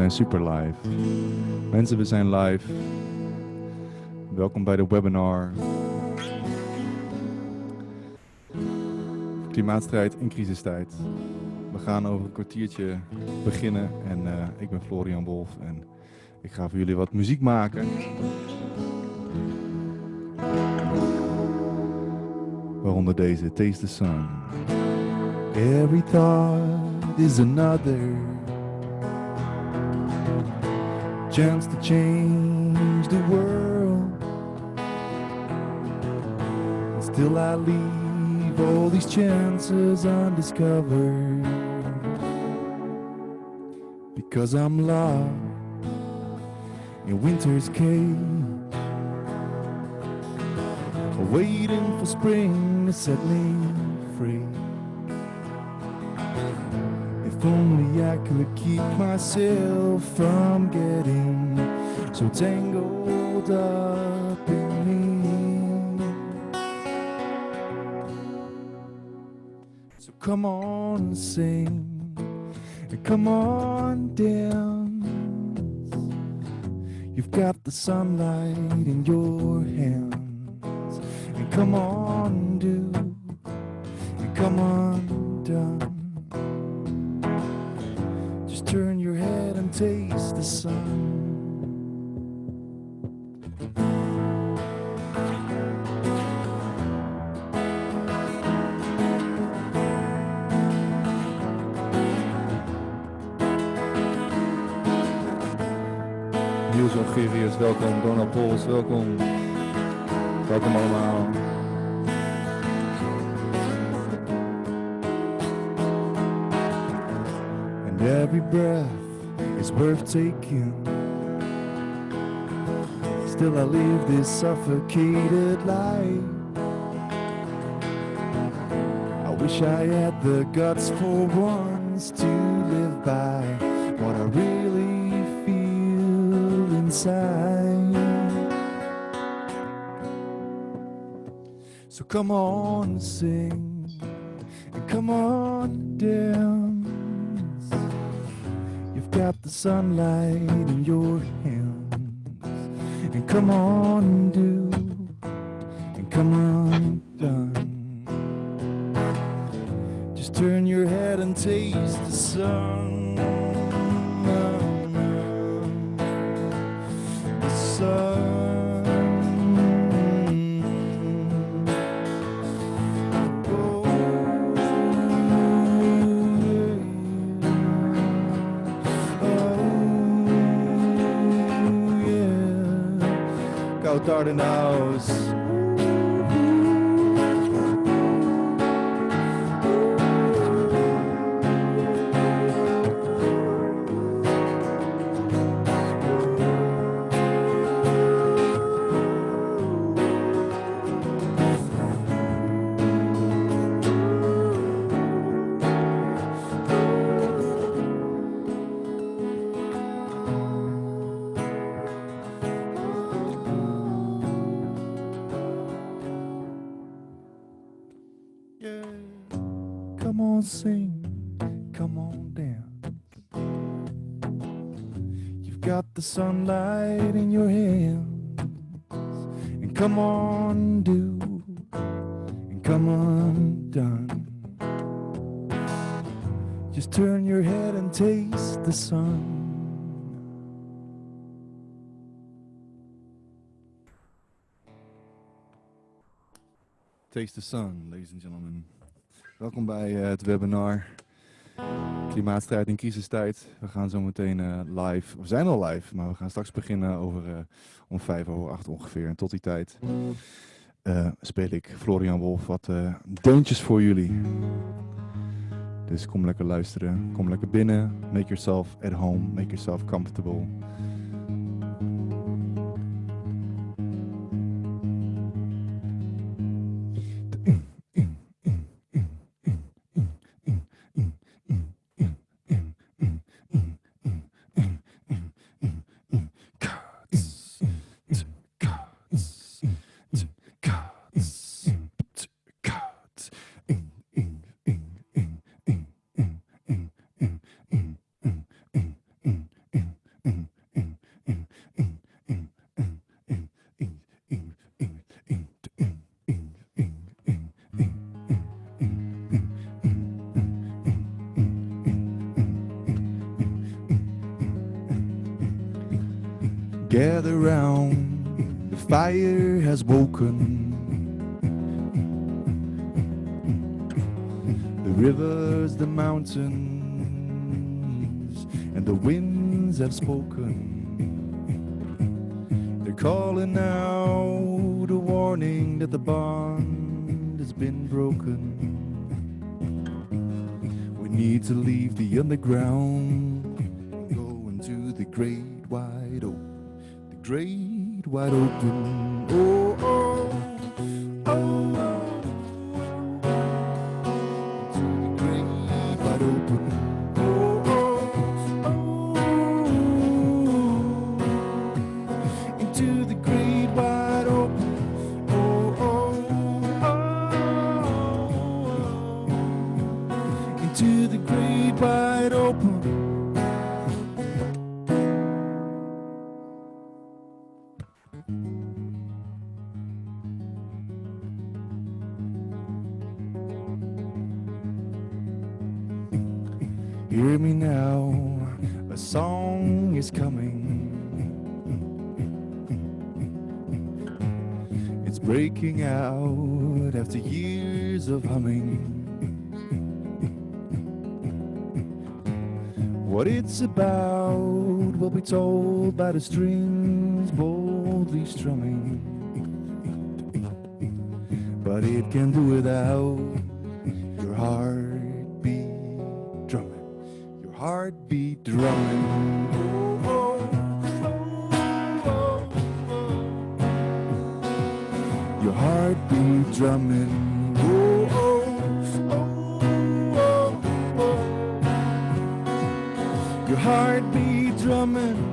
zijn super live. Mensen, we zijn live. Welkom bij de webinar. Klimaatstrijd in crisistijd. We gaan over een kwartiertje beginnen en uh, ik ben Florian Wolf en ik ga voor jullie wat muziek maken. Waaronder deze, Taste the Sun. Every thought is another chance to change the world. And still I leave all these chances undiscovered because I'm lost in winter's cage waiting for spring to set me If only I could keep myself from getting so tangled up in me. So come on, sing, and come on, dance. You've got the sunlight in your hands, and come on, do, and come on, done. Taste the sun. Niels Ongerius, welkom. Donald Pols, welkom. Welkom allemaal. And every breath worth taking. Still I live this suffocated life. I wish I had the guts for once to live by what I really feel inside. So come on, sing, and come on, dance. The sunlight in your hands, and come on, and do, and come on, done. Just turn your head and taste the sun. garden house. The sunlight in your hands. And come on, do, and come undone. Just turn your head and taste the sun. Taste the sun, ladies and gentlemen. Welkom bij uh, het webinar Klimaatstrijd in crisistijd. We gaan zo meteen uh, live, we zijn al live, maar we gaan straks beginnen over uh, om vijf over acht ongeveer. En tot die tijd uh, speel ik Florian Wolf wat deuntjes voor jullie. Dus kom lekker luisteren, kom lekker binnen, make yourself at home, make yourself comfortable. Hear me now, a song is coming. It's breaking out after years of humming. What it's about will be told by the strings boldly strumming. But it can do without your heart. drumming. Your heartbeat drumming. Your heartbeat drumming.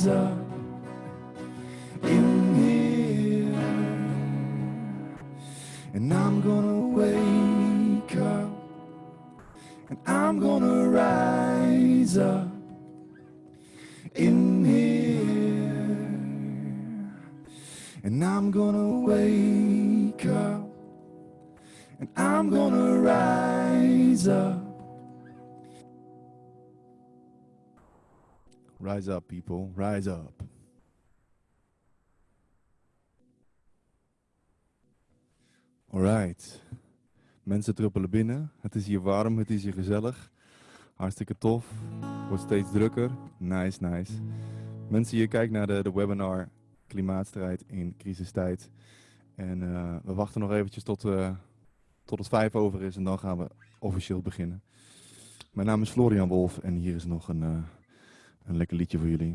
hands up in here, And I'm gonna wake up And I'm gonna rise up in here. And I'm gonna wake up And I'm gonna rise up Rise up, people. Rise up. Alright. Mensen druppelen binnen. Het is hier warm, het is hier gezellig. Hartstikke tof. Wordt steeds drukker. Nice, nice. Mensen, je kijkt naar de, de webinar Klimaatstrijd in crisistijd. En eh, we wachten nog eventjes tot, eh, tot het vijf over is en dan gaan we officieel beginnen. Mijn naam is Florian Wolf en hier is nog een... Eh, een lekker liedje voor jullie.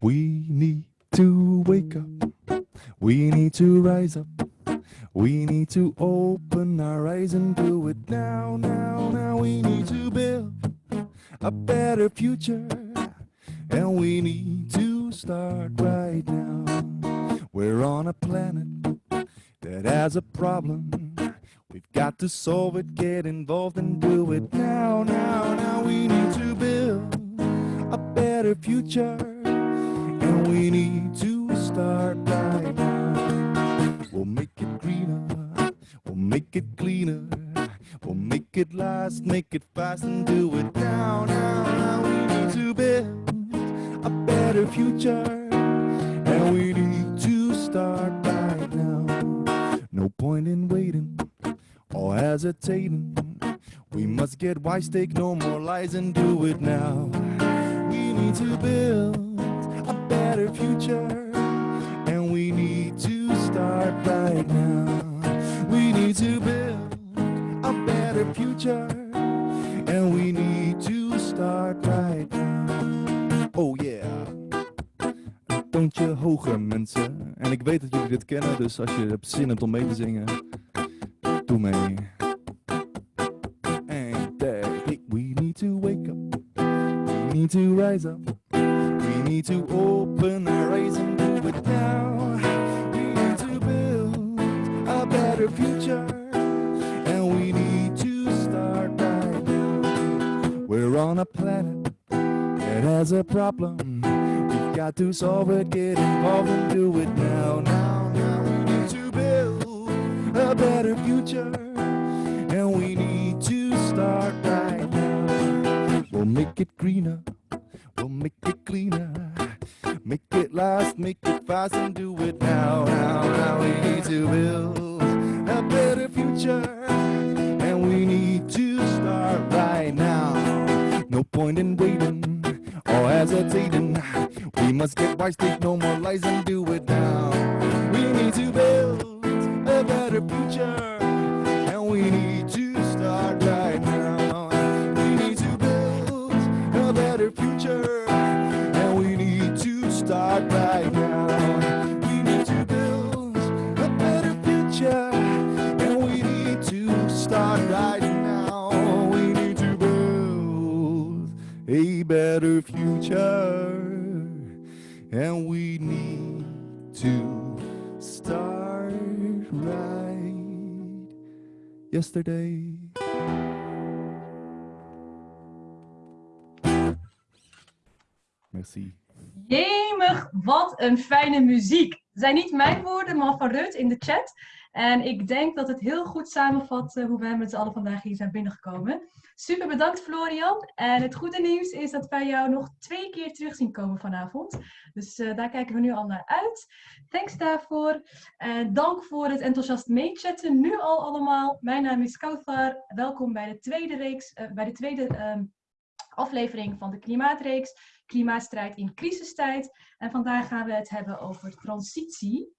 We need to wake up. We need to rise up. We need to open our eyes and do it now, now, now. We need to build a better future. And we need to start right now. We're on a planet that has a problem. We've got to solve it, get involved and do it now, now, now. We need to build a better future. And we need to start right now. We'll make it greener, we'll make it cleaner, we'll make it last, make it fast and do it now, now, now. We need to build a better future, and we need to start right. No point in waiting or hesitating. We must get wise, take no more lies and do it now. We need to build a better future, and we need to start right now. We need to build a better future, and we need to start right now. Oh yeah. Toontje hoger mensen. En ik weet dat jullie dit kennen, dus als je hebt zin hebt om mee te zingen, doe mee. And that we need to wake up. We need to rise up. We need to open our eyes and do it now. We need to build a better future. And we need to start. We're on a planet that has a problem. Got to solve it, get involved and do it now. Now, now we need to build a better future. And we need to start right now. We'll make it greener. We'll make it cleaner. Make it last, make it fast, and do it now. Now, now we need to build a better future. And we need to start right now. No point in waiting or hesitating. We must get wise, take no more lies, and do it yesterday. Merci. Jemig, wat een fijne muziek. Het zijn niet mijn woorden, maar van Rut in de chat. En ik denk dat het heel goed samenvat eh, hoe wij met z'n allen vandaag hier zijn binnengekomen. Super bedankt Florian. En het goede nieuws is dat wij jou nog twee keer terug zien komen vanavond. Dus eh, daar kijken we nu al naar uit. Thanks daarvoor. En dank voor het enthousiast meechatten. Nu al allemaal. Mijn naam is Kauthar. Welkom bij de tweede, reeks, eh, bij de tweede ehm, aflevering van de Klimaatreeks. Klimaatstrijd in crisistijd. En vandaag gaan we het hebben over transitie.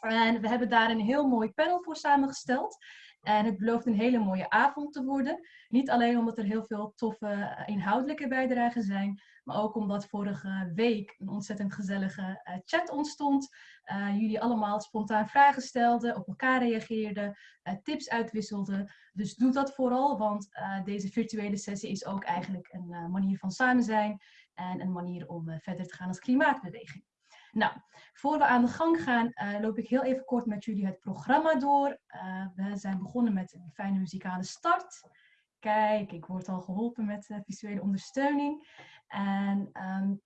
En we hebben daar een heel mooi panel voor samengesteld. En het belooft een hele mooie avond te worden. Niet alleen omdat er heel veel toffe eh, inhoudelijke bijdragen zijn, maar ook omdat vorige week een ontzettend gezellige uh, chat ontstond. Uh, jullie allemaal spontaan vragen stelden, op elkaar reageerden, tips uitwisselden. Dus doe dat vooral, want deze virtuele sessie is ook eigenlijk een manier van samen zijn en een manier om verder te gaan als klimaatbeweging. Nou, voor we aan de gang gaan, uh, loop ik heel even kort met jullie het programma door. Uh, we zijn begonnen met een fijne muzikale start. Kijk, ik word al geholpen met uh, visuele ondersteuning. En um,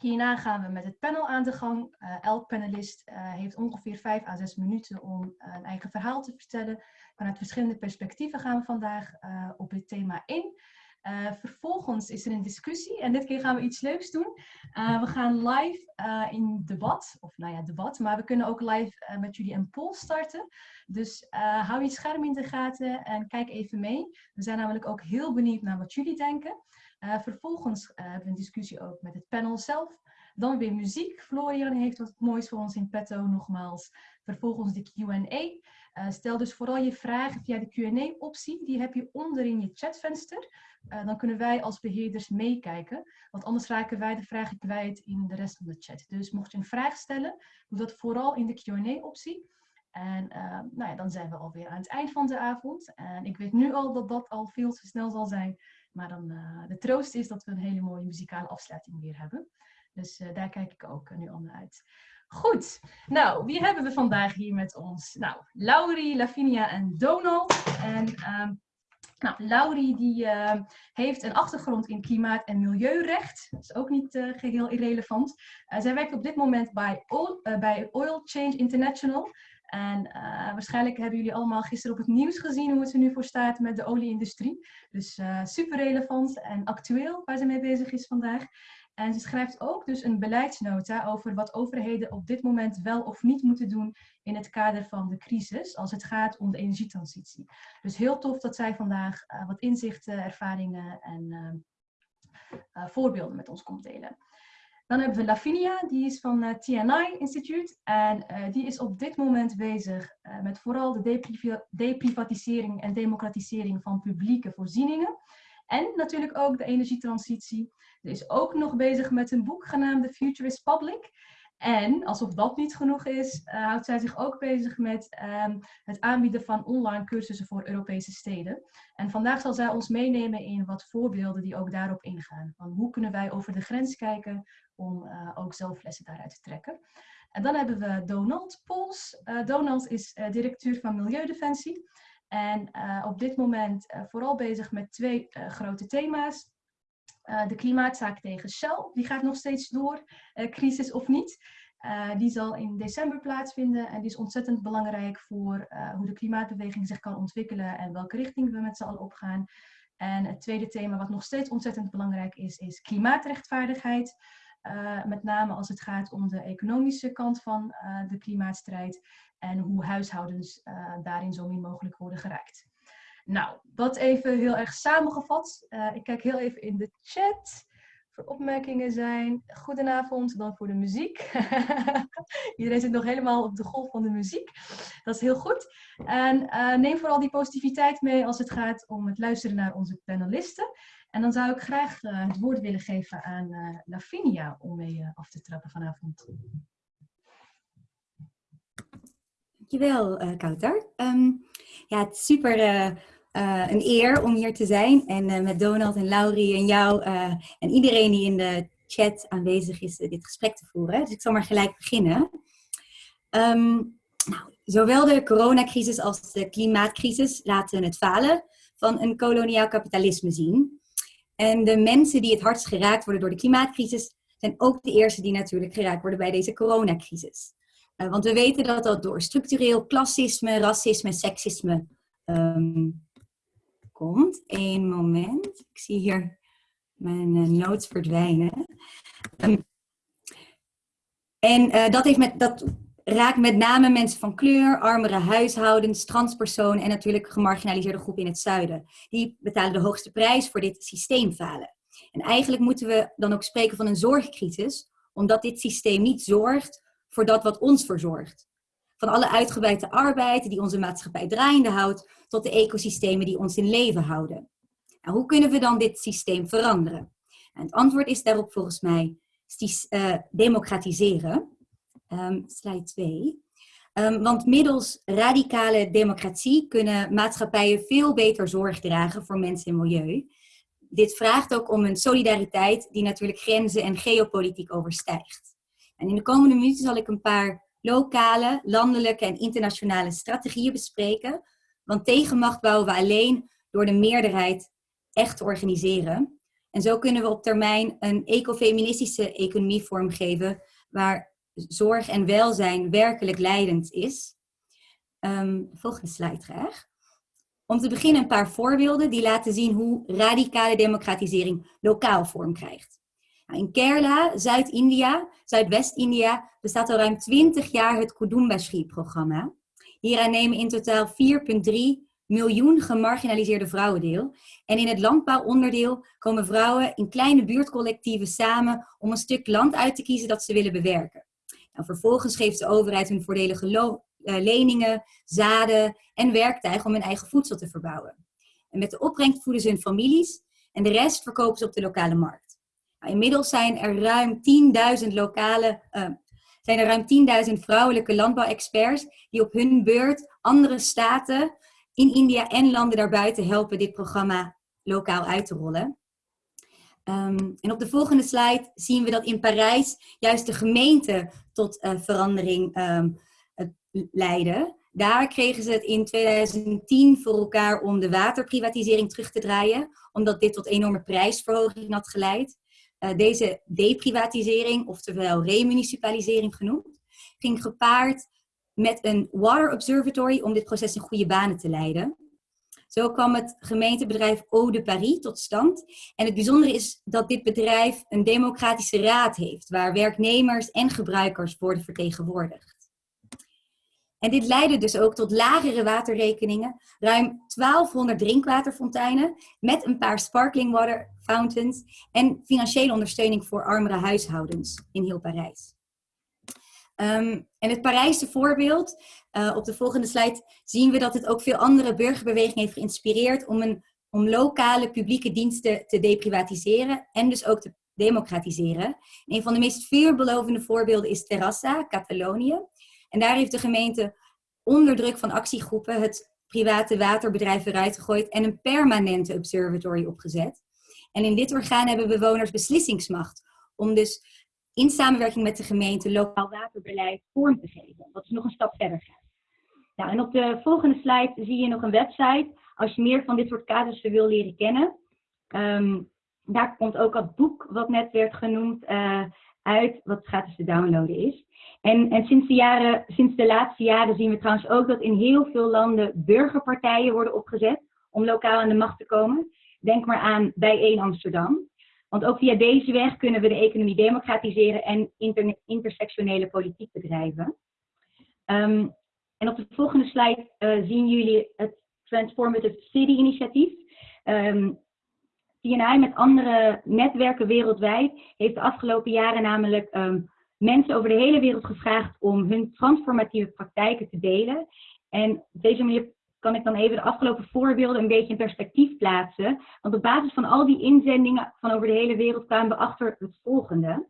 hierna gaan we met het panel aan de gang. elk panelist heeft ongeveer 5 à 6 minuten om een eigen verhaal te vertellen. Vanuit verschillende perspectieven gaan we vandaag op dit thema in. Uh, vervolgens is er een discussie en dit keer gaan we iets leuks doen. Uh, we gaan live uh, in debat, of nou ja, debat, maar we kunnen ook live met jullie een poll starten. Dus hou je scherm in de gaten en kijk even mee. We zijn namelijk ook heel benieuwd naar wat jullie denken. vervolgens hebben we een discussie ook met het panel zelf. Dan weer muziek. Florian heeft wat moois voor ons in petto nogmaals. Vervolgens de Q&A. Uh, stel dus vooral je vragen via de Q&A-optie. Die heb je onder in je chatvenster. Uh, dan kunnen wij als beheerders meekijken. Want anders raken wij de vragen kwijt in de rest van de chat. Dus mocht je een vraag stellen, doe dat vooral in de Q&A-optie. En uh, nou ja, dan zijn we alweer aan het eind van de avond. En ik weet nu al dat dat al veel te snel zal zijn. Maar dan, de troost is dat we een hele mooie muzikale afsluiting weer hebben. Dus daar kijk ik ook nu al naar uit. Goed, nou, wie hebben we vandaag hier met ons? Nou, Laurie, Lavinia en Donald. En uh, nou, Laurie die, uh, heeft een achtergrond in klimaat- en milieurecht. Dat is ook niet uh, geheel irrelevant. Uh, zij werkt op dit moment bij Oil, bij Oil Change International. En waarschijnlijk hebben jullie allemaal gisteren op het nieuws gezien hoe het er nu voor staat met de olieindustrie. Dus super relevant en actueel waar ze mee bezig is vandaag. En ze schrijft ook dus een beleidsnota over wat overheden op dit moment wel of niet moeten doen in het kader van de crisis, als het gaat om de energietransitie. Dus heel tof dat zij vandaag uh, wat inzichten, ervaringen en uh, uh, voorbeelden met ons komt delen. Dan hebben we Lavinia, die is van het TNI Instituut en die is op dit moment bezig met vooral de deprivatisering en democratisering van publieke voorzieningen. En natuurlijk ook de energietransitie. Ze is ook nog bezig met een boek genaamd The Future is Public. En alsof dat niet genoeg is, uh, houdt zij zich ook bezig met um, het aanbieden van online cursussen voor Europese steden. En vandaag zal zij ons meenemen in wat voorbeelden die ook daarop ingaan. Van hoe kunnen wij over de grens kijken om uh, ook zelf lessen daaruit te trekken. En dan hebben we Donald Pols. Uh, Donald is directeur van Milieudefensie. En uh, op dit moment uh, vooral bezig met twee uh, grote thema's. de klimaatzaak tegen Shell, die gaat nog steeds door, crisis of niet. die zal in december plaatsvinden en die is ontzettend belangrijk voor hoe de klimaatbeweging zich kan ontwikkelen en welke richting we met z'n allen opgaan. En het tweede thema wat nog steeds ontzettend belangrijk is, is klimaatrechtvaardigheid. Uh, met name als het gaat om de economische kant van uh, de klimaatstrijd en hoe huishoudens uh, daarin zo min mogelijk worden geraakt. Nou, dat even heel erg samengevat. ik kijk heel even in de chat voor opmerkingen zijn. Goedenavond, dan voor de muziek. Iedereen zit nog helemaal op de golf van de muziek. Dat is heel goed. En neem vooral die positiviteit mee als het gaat om het luisteren naar onze panelisten. En dan zou ik graag uh, het woord willen geven aan uh, Lavinia om mee uh, af te trappen vanavond. Dankjewel, uh, Kouter. Um, ja, het is super een eer om hier te zijn en met Donald en Laurie en jou en iedereen die in de chat aanwezig is dit gesprek te voeren. Dus ik zal maar gelijk beginnen. Um, nou, zowel de coronacrisis als de klimaatcrisis laten het falen van een koloniaal kapitalisme zien. En de mensen die het hardst geraakt worden door de klimaatcrisis, zijn ook de eerste die natuurlijk geraakt worden bij deze coronacrisis. Uh, want we weten dat dat door structureel klassisme, racisme, seksisme um, komt. Eén moment. Ik zie hier mijn uh, notes verdwijnen. Um, en uh, dat, heeft met, dat raakt met name mensen van kleur, armere huishoudens, transpersonen en natuurlijk gemarginaliseerde groepen in het zuiden. Die betalen de hoogste prijs voor dit systeemfalen. En eigenlijk moeten we dan ook spreken van een zorgcrisis, omdat dit systeem niet zorgt voor dat wat ons verzorgt. Van alle uitgebreide arbeid die onze maatschappij draaiende houdt, tot de ecosystemen die ons in leven houden. Nou, hoe kunnen we dan dit systeem veranderen? En het antwoord is daarop volgens mij uh, democratiseren. Um, slide 2. Um, want middels radicale democratie kunnen maatschappijen veel beter zorg dragen voor mensen en milieu. Dit vraagt ook om een solidariteit die natuurlijk grenzen en geopolitiek overstijgt. En in de komende minuten zal ik een paar lokale, landelijke en internationale strategieën bespreken. Want tegenmacht bouwen we alleen door de meerderheid echt te organiseren. En zo kunnen we op termijn een ecofeministische economie vormgeven waar zorg en welzijn werkelijk leidend is. Um, volgende slide graag. Om te beginnen een paar voorbeelden die laten zien hoe radicale democratisering lokaal vorm krijgt. Nou, in Kerala, Zuid-India, Zuidwest-India, bestaat al ruim 20 jaar het Kudumbashree-programma. Hieraan nemen in totaal 4,3 miljoen gemarginaliseerde vrouwen deel. En in het landbouwonderdeel komen vrouwen in kleine buurtcollectieven samen om een stuk land uit te kiezen dat ze willen bewerken. Vervolgens geeft de overheid hun voordelige eh, leningen, zaden en werktuigen om hun eigen voedsel te verbouwen. En met de opbrengst voeden ze hun families en de rest verkopen ze op de lokale markt. Nou, inmiddels zijn er ruim 10.000 lokale, uh, zijn er ruim 10.000 vrouwelijke landbouwexperts die op hun beurt andere staten in India en landen daarbuiten helpen dit programma lokaal uit te rollen. Ehm, en op de volgende slide zien we dat in Parijs juist de gemeente tot uh, verandering um, leidde. Daar kregen ze het in 2010 voor elkaar om de waterprivatisering terug te draaien, omdat dit tot enorme prijsverhoging had geleid. Uh, deze deprivatisering, oftewel remunicipalisering genoemd, ging gepaard met een Water Observatory om dit proces in goede banen te leiden. Zo kwam het gemeentebedrijf Eau de Paris tot stand. En het bijzondere is dat dit bedrijf een democratische raad heeft, waar werknemers en gebruikers worden vertegenwoordigd. En dit leidde dus ook tot lagere waterrekeningen, ruim 1200 drinkwaterfonteinen met een paar sparkling water fountains en financiële ondersteuning voor armere huishoudens in heel Parijs. Ehm, en het Parijse voorbeeld, uh, op de volgende slide zien we dat het ook veel andere burgerbewegingen heeft geïnspireerd om, een, om lokale publieke diensten te deprivatiseren en dus ook te democratiseren. een van de meest veelbelovende voorbeelden is Terrassa, Catalonië. En daar heeft de gemeente onder druk van actiegroepen het private waterbedrijf eruit gegooid en een permanente observatory opgezet. En in dit orgaan hebben bewoners beslissingsmacht om dus in samenwerking met de gemeente lokaal waterbeleid vorm te geven. Wat is nog een stap verder gaat. Nou, en op de volgende slide zie je nog een website. Als je meer van dit soort casussen wil leren kennen. Um, daar komt ook het boek wat net werd genoemd uh, uit, wat gratis te downloaden is. En, en sinds, de jaren, sinds de laatste jaren zien we trouwens ook dat in heel veel landen burgerpartijen worden opgezet om lokaal aan de macht te komen. Denk maar aan Bijeen Amsterdam. Want ook via deze weg kunnen we de economie democratiseren en inter intersectionele politiek bedrijven. Um, en op de volgende slide uh, zien jullie het Transformative City initiatief. Um, TNI met andere netwerken wereldwijd heeft de afgelopen jaren namelijk um, mensen over de hele wereld gevraagd om hun transformatieve praktijken te delen. En op deze manier kan ik dan even de afgelopen voorbeelden een beetje in perspectief plaatsen. Want op basis van al die inzendingen van over de hele wereld kwamen we achter het volgende.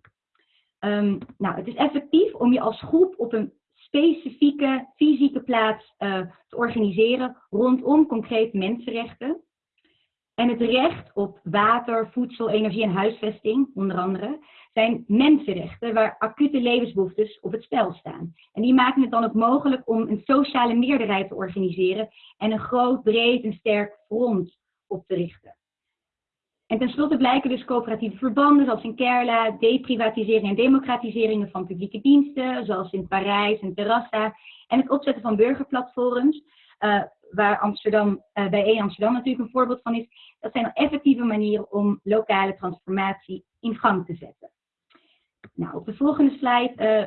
Um, nou, het is effectief om je als groep op een specifieke fysieke plaats uh, te organiseren rondom concrete mensenrechten. En het recht op water, voedsel, energie en huisvesting, onder andere, zijn mensenrechten waar acute levensbehoeftes op het spel staan. En die maken het dan ook mogelijk om een sociale meerderheid te organiseren en een groot, breed en sterk front op te richten. En tenslotte blijken dus coöperatieve verbanden, zoals in Kerla, deprivatisering en democratiseringen van publieke diensten, zoals in Parijs en Terrassa, en het opzetten van burgerplatforms, uh, waar Amsterdam, uh, bij E Amsterdam natuurlijk een voorbeeld van is, dat zijn effectieve manieren om lokale transformatie in gang te zetten. Nou, op de volgende slide uh,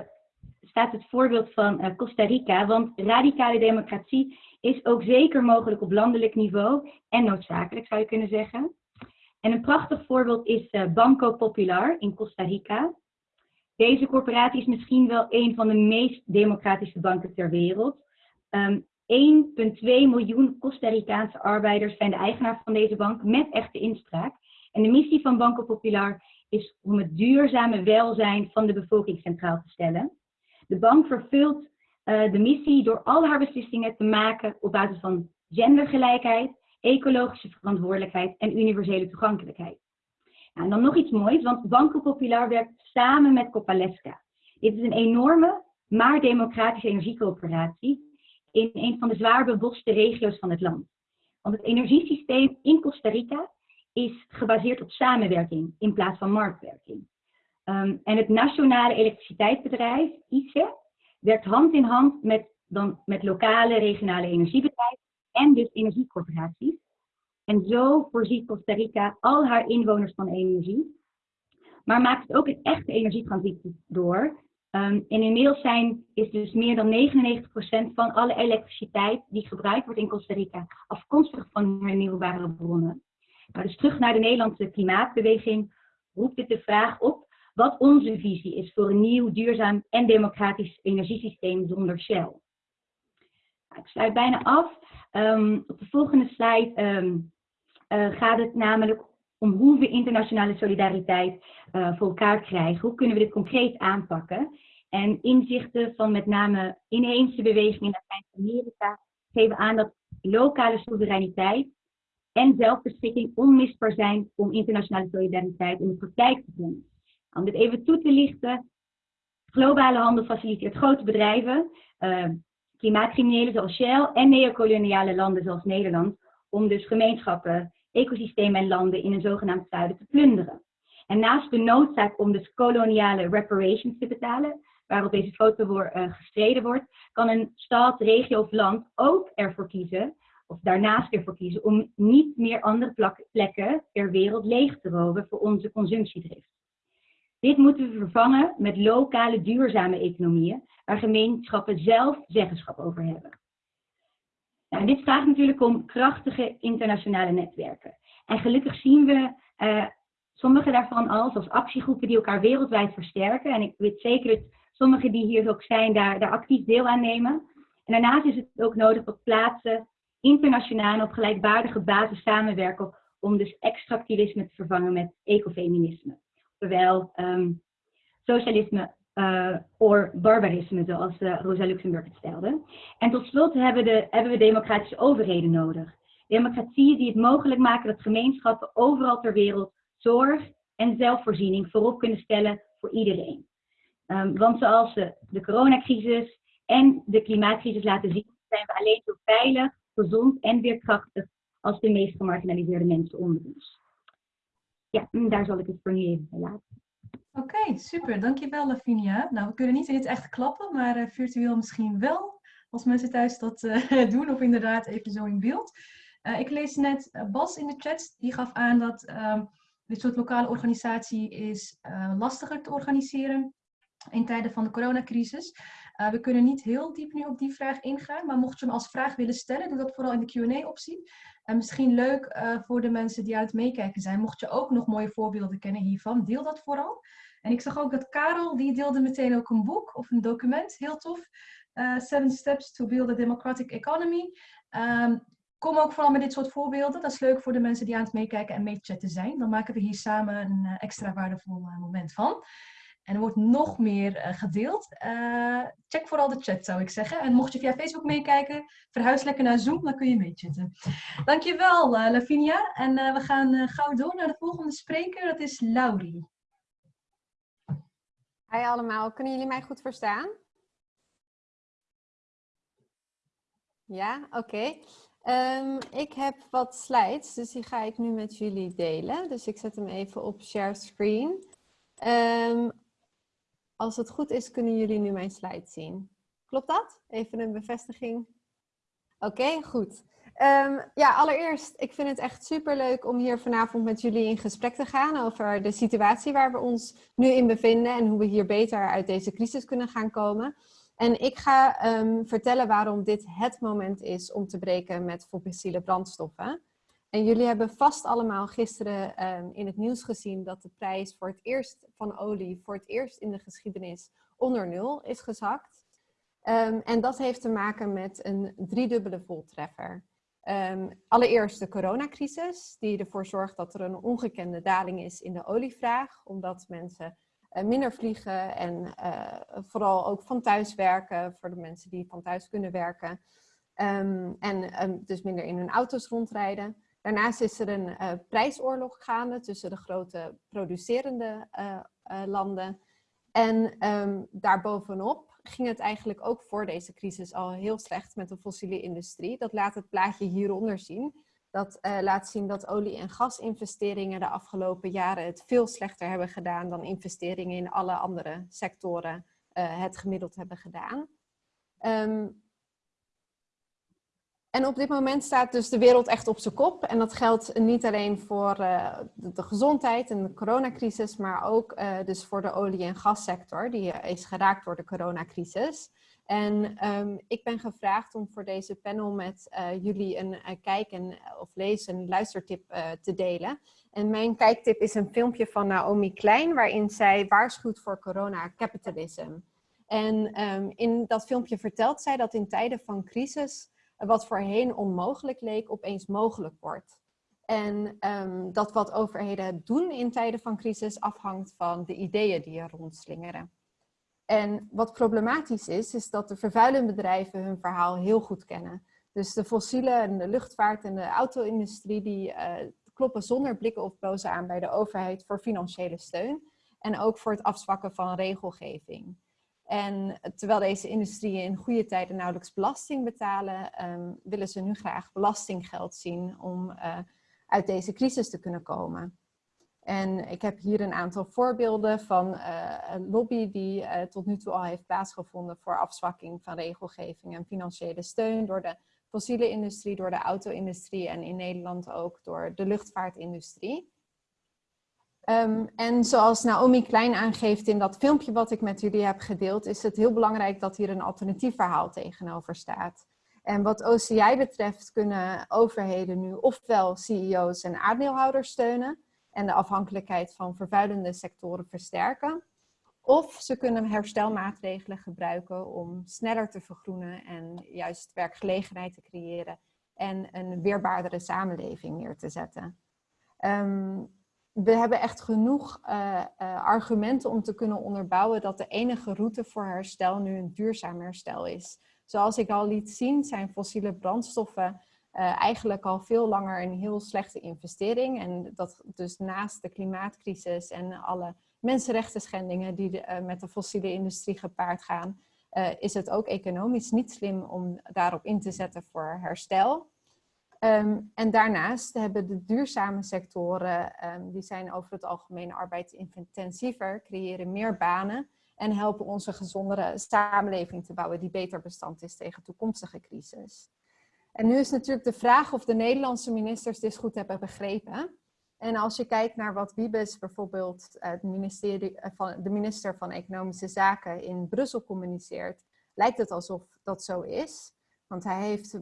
staat het voorbeeld van Costa Rica, want radicale democratie is ook zeker mogelijk op landelijk niveau en noodzakelijk zou je kunnen zeggen. En een prachtig voorbeeld is uh, Banco Popular in Costa Rica. Deze corporatie is misschien wel een van de meest democratische banken ter wereld. Um, ehm, 1,2 miljoen Costa Ricaanse arbeiders zijn de eigenaar van deze bank met echte inspraak. En de missie van Banco Popular is om het duurzame welzijn van de bevolking centraal te stellen. De bank vervult uh, de missie door al haar beslissingen te maken op basis van gendergelijkheid, ecologische verantwoordelijkheid en universele toegankelijkheid. Nou, en dan nog iets moois, want Banco Popular werkt samen met Copalesca. Dit is een enorme, maar democratische energiecoöperatie in een van de zwaar beboste regio's van het land. Want het energiesysteem in Costa Rica is gebaseerd op samenwerking in plaats van marktwerking. Um, en het nationale elektriciteitsbedrijf, ICE, werkt hand in hand met, dan, met lokale regionale energiebedrijven en dus energiecorporaties. En zo voorziet Costa Rica al haar inwoners van energie. Maar maakt het ook een echte energietransitie door. Um, en inmiddels zijn, is dus meer dan 99% van alle elektriciteit die gebruikt wordt in Costa Rica afkomstig van hernieuwbare bronnen. Nou, dus terug naar de Nederlandse klimaatbeweging roept dit de vraag op wat onze visie is voor een nieuw, duurzaam en democratisch energiesysteem zonder Shell. Ik sluit bijna af. Um, op de volgende slide um, uh, gaat het namelijk om hoe we internationale solidariteit uh, voor elkaar krijgen. Hoe kunnen we dit concreet aanpakken? En inzichten van met name inheemse bewegingen in Latijns-Amerika geven aan dat lokale soevereiniteit en zelfbeschikking onmisbaar zijn om internationale solidariteit in de praktijk te doen. Om dit even toe te lichten, globale handel faciliteert grote bedrijven, uh, klimaatcriminelen zoals Shell en neocoloniale landen zoals Nederland, om dus gemeenschappen, ecosystemen en landen in een zogenaamd zuiden te plunderen. En naast de noodzaak om dus koloniale reparations te betalen, waarop deze foto voor, uh, gestreden wordt, kan een stad, regio of land ook ervoor kiezen of daarnaast ervoor kiezen om niet meer andere plekken ter wereld leeg te roven voor onze consumptiedrift. Dit moeten we vervangen met lokale duurzame economieën, waar gemeenschappen zelf zeggenschap over hebben. Nou, dit vraagt natuurlijk om krachtige internationale netwerken. En gelukkig zien we uh, sommige daarvan al, zoals actiegroepen die elkaar wereldwijd versterken. En ik weet zeker dat sommigen die hier ook zijn, daar, actief deel aan nemen. En daarnaast is het ook nodig dat plaatsen internationaal op gelijkwaardige basis samenwerken om dus extractivisme te vervangen met ecofeminisme. Terwijl um, socialisme uh, of barbarisme, zoals uh, Rosa Luxemburg het stelde. En tot slot hebben, de, hebben we democratische overheden nodig. Democratieën die het mogelijk maken dat gemeenschappen overal ter wereld zorg en zelfvoorziening voorop kunnen stellen voor iedereen. Um, want zoals de, de coronacrisis en de klimaatcrisis laten zien, zijn we alleen zo veilig gezond en weerkrachtig als de meest gemarginaliseerde mensen onder ons. Ja, daar zal ik het voor nu even bij laten. Oké, super. Dankjewel Lavinia. Nou, we kunnen niet in het echt klappen, maar uh, virtueel misschien wel. Als mensen thuis dat uh, doen of inderdaad even zo in beeld. Uh, ik lees net Bas in de chat, die gaf aan dat ehm, dit soort lokale organisatie is lastiger te organiseren in tijden van de coronacrisis. We kunnen niet heel diep nu op die vraag ingaan, maar mocht je hem als vraag willen stellen, doe dat vooral in de Q&A-optie. En misschien leuk uh, voor de mensen die aan het meekijken zijn, mocht je ook nog mooie voorbeelden kennen hiervan, deel dat vooral. En ik zag ook dat Karel, die deelde meteen ook een boek of een document, heel tof. Uh, Seven Steps to Build a Democratic Economy. Um, kom ook vooral met dit soort voorbeelden. Dat is leuk voor de mensen die aan het meekijken en meechatten zijn. Dan maken we hier samen een extra waardevol moment van. En er wordt nog meer uh, gedeeld. Uh, check vooral de chat, zou ik zeggen. En mocht je via Facebook meekijken, verhuis lekker naar Zoom, dan kun je meechatten. Dankjewel, uh, Lavinia. En we gaan gauw door naar de volgende spreker. Dat is Laurie. Hi allemaal, kunnen jullie mij goed verstaan? Ja, oké. Um, ik heb wat slides, dus die ga ik nu met jullie delen. Dus ik zet hem even op share screen. Um, als het goed is, kunnen jullie nu mijn slide zien. Klopt dat? Even een bevestiging. Oké, goed. Um, ja, allereerst, ik vind het echt super leuk om hier vanavond met jullie in gesprek te gaan over de situatie waar we ons nu in bevinden en hoe we hier beter uit deze crisis kunnen gaan komen. En ik ga um, vertellen waarom dit het moment is om te breken met fossiele brandstoffen. En jullie hebben vast allemaal gisteren um, in het nieuws gezien dat de prijs voor het eerst van olie voor het eerst in de geschiedenis onder nul is gezakt. Um, en dat heeft te maken met een driedubbele voltreffer. Um, allereerst de coronacrisis, die ervoor zorgt dat er een ongekende daling is in de olievraag, omdat mensen uh, minder vliegen en uh, vooral ook van thuis werken, voor de mensen die van thuis kunnen werken. en dus minder in hun auto's rondrijden. Daarnaast is er een uh, prijsoorlog gaande tussen de grote producerende uh, uh, landen. En um, daarbovenop ging het eigenlijk ook voor deze crisis al heel slecht met de fossiele industrie. Dat laat het plaatje hieronder zien. Dat laat zien dat olie- en gasinvesteringen de afgelopen jaren het veel slechter hebben gedaan dan investeringen in alle andere sectoren het gemiddeld hebben gedaan. Um, En op dit moment staat dus de wereld echt op zijn kop. En dat geldt niet alleen voor uh, de, gezondheid en de coronacrisis, maar ook uh, dus voor de olie- en gassector, die is geraakt door de coronacrisis. En um, ik ben gevraagd om voor deze panel met jullie een kijk- en, of lees- en luistertip te delen. En mijn kijktip is een filmpje van Naomi Klein, waarin zij waarschuwt voor corona-capitalism. En um, in dat filmpje vertelt zij dat in tijden van crisis wat voorheen onmogelijk leek, opeens mogelijk wordt. En um, dat wat overheden doen in tijden van crisis afhangt van de ideeën die er rondslingeren. En wat problematisch is, is dat de vervuilende bedrijven hun verhaal heel goed kennen. Dus de fossiele en de luchtvaart en de auto-industrie die uh, kloppen zonder blikken of blozen aan bij de overheid voor financiële steun. En ook voor het afzwakken van regelgeving. En terwijl deze industrieën in goede tijden nauwelijks belasting betalen, um, willen ze nu graag belastinggeld zien om uh, uit deze crisis te kunnen komen. En ik heb hier een aantal voorbeelden van uh, een lobby die uh, tot nu toe al heeft plaatsgevonden voor afzwakking van regelgeving en financiële steun door de fossiele industrie, door de auto-industrie en in Nederland ook door de luchtvaartindustrie. Um, en zoals Naomi Klein aangeeft in dat filmpje wat ik met jullie heb gedeeld, is het heel belangrijk dat hier een alternatief verhaal tegenover staat. En wat OCI betreft kunnen overheden nu ofwel CEO's en aandeelhouders steunen en de afhankelijkheid van vervuilende sectoren versterken, of ze kunnen herstelmaatregelen gebruiken om sneller te vergroenen en juist werkgelegenheid te creëren en een weerbaardere samenleving neer te zetten. Um, we hebben echt genoeg uh, uh, argumenten om te kunnen onderbouwen dat de enige route voor herstel nu een duurzaam herstel is. Zoals ik al liet zien zijn fossiele brandstoffen uh, eigenlijk al veel langer een heel slechte investering. En dat dus naast de klimaatcrisis en alle mensenrechten schendingen die met de fossiele industrie gepaard gaan, is het ook economisch niet slim om daarop in te zetten voor herstel. Um, en daarnaast hebben de duurzame sectoren, um, die zijn over het algemeen arbeidsintensiever, creëren meer banen en helpen onze gezondere samenleving te bouwen die beter bestand is tegen toekomstige crisis. En nu is natuurlijk de vraag of de Nederlandse ministers dit goed hebben begrepen. En als je kijkt naar wat Wiebes bijvoorbeeld, het ministerie van, de minister van Economische Zaken in Brussel communiceert, lijkt het alsof dat zo is. Want hij heeft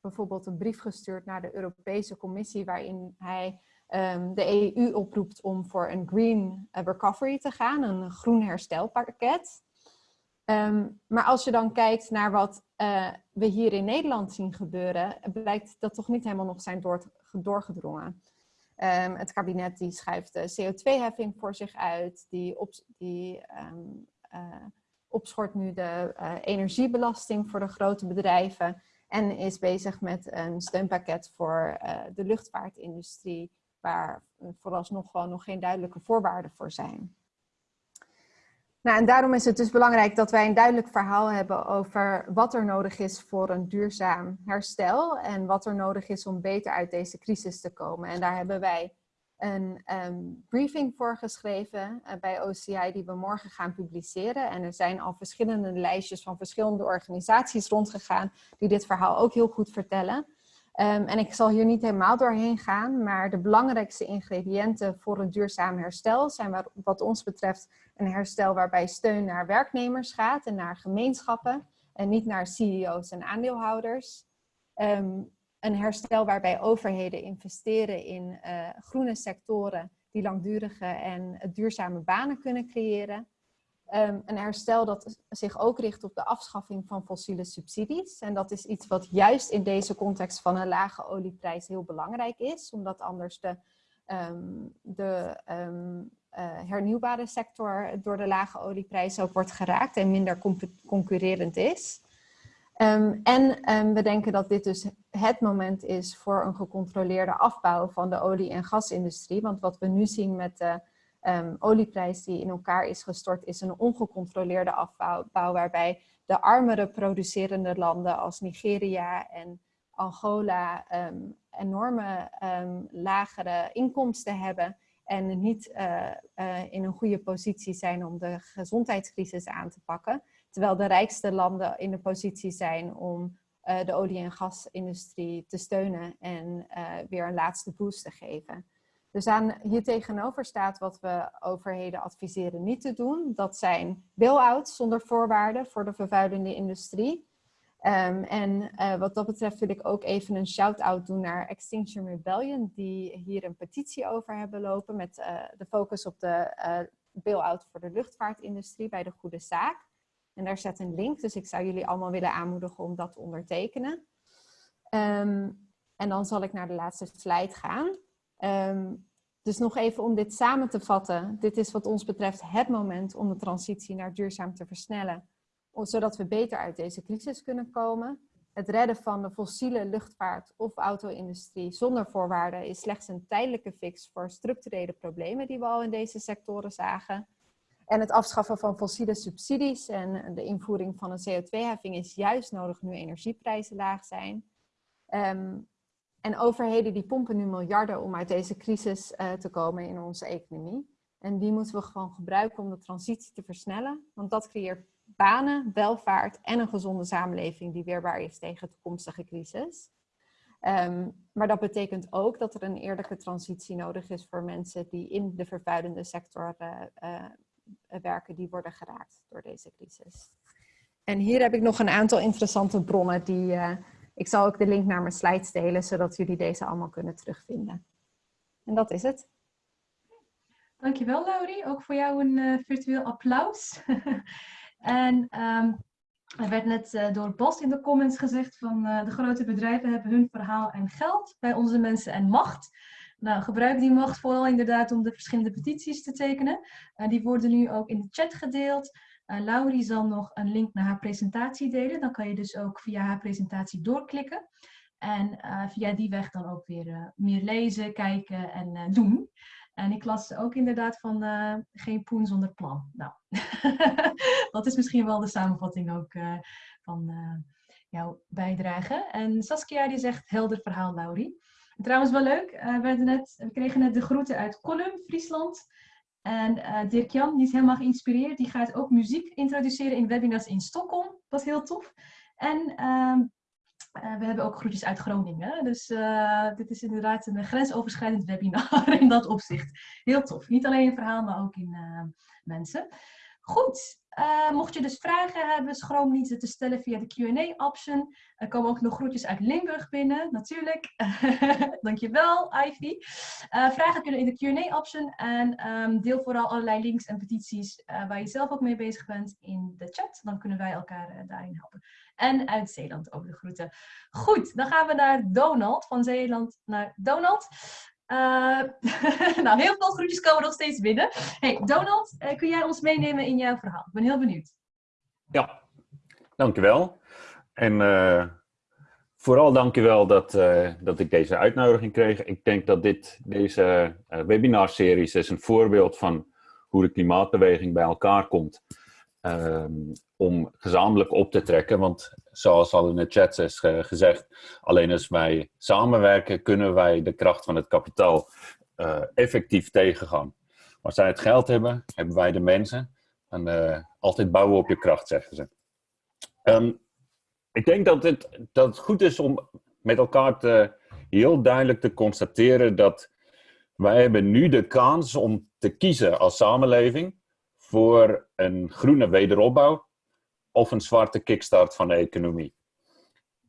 bijvoorbeeld een brief gestuurd naar de Europese Commissie waarin hij um, de EU oproept om voor een green recovery te gaan, een groen herstelpakket. Um, maar als je dan kijkt naar wat uh, we hier in Nederland zien gebeuren, blijkt dat toch niet helemaal nog zijn door, doorgedrongen. Um, het kabinet die schrijft de CO2-heffing voor zich uit, die, op, die uh, opschort nu de uh, energiebelasting voor de grote bedrijven en is bezig met een steunpakket voor uh, de luchtvaartindustrie, waar vooralsnog gewoon nog geen duidelijke voorwaarden voor zijn. Nou, en daarom is het dus belangrijk dat wij een duidelijk verhaal hebben over wat er nodig is voor een duurzaam herstel en wat er nodig is om beter uit deze crisis te komen. En daar hebben wij een um, briefing voor geschreven uh, bij OCI die we morgen gaan publiceren. En er zijn al verschillende lijstjes van verschillende organisaties rondgegaan die dit verhaal ook heel goed vertellen. Um, en ik zal hier niet helemaal doorheen gaan, maar de belangrijkste ingrediënten voor een duurzaam herstel zijn wat, wat ons betreft een herstel waarbij steun naar werknemers gaat en naar gemeenschappen en niet naar CEO's en aandeelhouders. Um, een herstel waarbij overheden investeren in uh, groene sectoren die langdurige en duurzame banen kunnen creëren. Um, een herstel dat zich ook richt op de afschaffing van fossiele subsidies. En dat is iets wat juist in deze context van een lage olieprijs heel belangrijk is, omdat anders de, um, de um, uh, hernieuwbare sector door de lage olieprijs ook wordt geraakt en minder concurrerend is. Um, en um, we denken dat dit dus het moment is voor een gecontroleerde afbouw van de olie- en gasindustrie. Want wat we nu zien met de um, olieprijs die in elkaar is gestort, is een ongecontroleerde afbouw waarbij de armere producerende landen als Nigeria en Angola enorme lagere inkomsten hebben en niet uh, uh, in een goede positie zijn om de gezondheidscrisis aan te pakken. Terwijl de rijkste landen in de positie zijn om eh, de olie- en gasindustrie te steunen en weer een laatste boost te geven. Dus aan, hier tegenover staat wat we overheden adviseren niet te doen. Dat zijn bail-outs zonder voorwaarden voor de vervuilende industrie. Um, en uh, wat dat betreft wil ik ook even een shout-out doen naar Extinction Rebellion, die hier een petitie over hebben lopen met de focus op de uh, bail-out voor de luchtvaartindustrie bij de goede zaak. En daar zet een link, dus ik zou jullie allemaal willen aanmoedigen om dat te ondertekenen. Um, en dan zal ik naar de laatste slide gaan. Um, dus nog even om dit samen te vatten. Dit is wat ons betreft het moment om de transitie naar duurzaam te versnellen. Zodat we beter uit deze crisis kunnen komen. Het redden van de fossiele luchtvaart of auto-industrie zonder voorwaarden is slechts een tijdelijke fix voor structurele problemen die we al in deze sectoren zagen. En het afschaffen van fossiele subsidies en de invoering van een CO2-heffing is juist nodig nu energieprijzen laag zijn. Um, en overheden die pompen nu miljarden om uit deze crisis uh, te komen in onze economie. En die moeten we gewoon gebruiken om de transitie te versnellen. Want dat creëert banen, welvaart en een gezonde samenleving die weerbaar is tegen toekomstige crisis. Um, maar dat betekent ook dat er een eerlijke transitie nodig is voor mensen die in de vervuilende sector uh, uh, werken, die worden geraakt door deze crisis. En hier heb ik nog een aantal interessante bronnen die ik zal ook de link naar mijn slides delen, zodat jullie deze allemaal kunnen terugvinden. En dat is het. Dankjewel Laurie, ook voor jou een uh, virtueel applaus. en um, er werd net uh, door Bas in de comments gezegd van uh, de grote bedrijven hebben hun verhaal en geld bij onze mensen en macht. Nou, gebruik die macht vooral inderdaad om de verschillende petities te tekenen. die worden nu ook in de chat gedeeld. Uh, Laurie zal nog een link naar haar presentatie delen. Dan kan je dus ook via haar presentatie doorklikken. En uh, via die weg dan ook weer meer lezen, kijken en doen. En ik las ook inderdaad van geen poen zonder plan. Nou, dat is misschien wel de samenvatting ook van jouw bijdrage. En Saskia die zegt helder verhaal, Laurie. En trouwens wel leuk, we, net, we kregen net de groeten uit Kolum, Friesland. En uh, Dirk-Jan, die is helemaal geïnspireerd. Die gaat ook muziek introduceren in webinars in Stockholm. Wat heel tof. En uh, uh, we hebben ook groetjes uit Groningen. Dus dit is inderdaad een grensoverschrijdend webinar in dat opzicht. Heel tof. Niet alleen in verhaal, maar ook in mensen. Goed, uh, mocht je dus vragen hebben, schroom niet ze te stellen via de Q&A-option. Er komen ook nog groetjes uit Limburg binnen, natuurlijk. Dankjewel, Ivy. Uh, vragen kunnen in de Q&A-option en um, deel vooral allerlei links en petities uh, waar je zelf ook mee bezig bent in de chat. Dan kunnen wij elkaar daarin helpen. En uit Zeeland over de groeten. Goed, dan gaan we naar Donald, van Zeeland naar Donald. Uh, nou, heel veel groetjes komen nog steeds binnen. Hey, Donald, uh, kun jij ons meenemen in jouw verhaal? Ik ben heel benieuwd. Ja, dankjewel. En uh, vooral dankjewel dat, dat ik deze uitnodiging kreeg. Ik denk dat dit, deze webinarseries is een voorbeeld van hoe de klimaatbeweging bij elkaar komt. Ehm, om gezamenlijk op te trekken. Want zoals al in de chat is gezegd, alleen als wij samenwerken, kunnen wij de kracht van het kapitaal uh, effectief tegengaan. Als zij het geld hebben, hebben wij de mensen. En uh, altijd bouwen op je kracht, zeggen ze. Um, ik denk dat het, dat goed is om met elkaar te, heel duidelijk te constateren dat wij hebben nu de kans om te kiezen als samenleving voor een groene wederopbouw of een zwarte kickstart van de economie.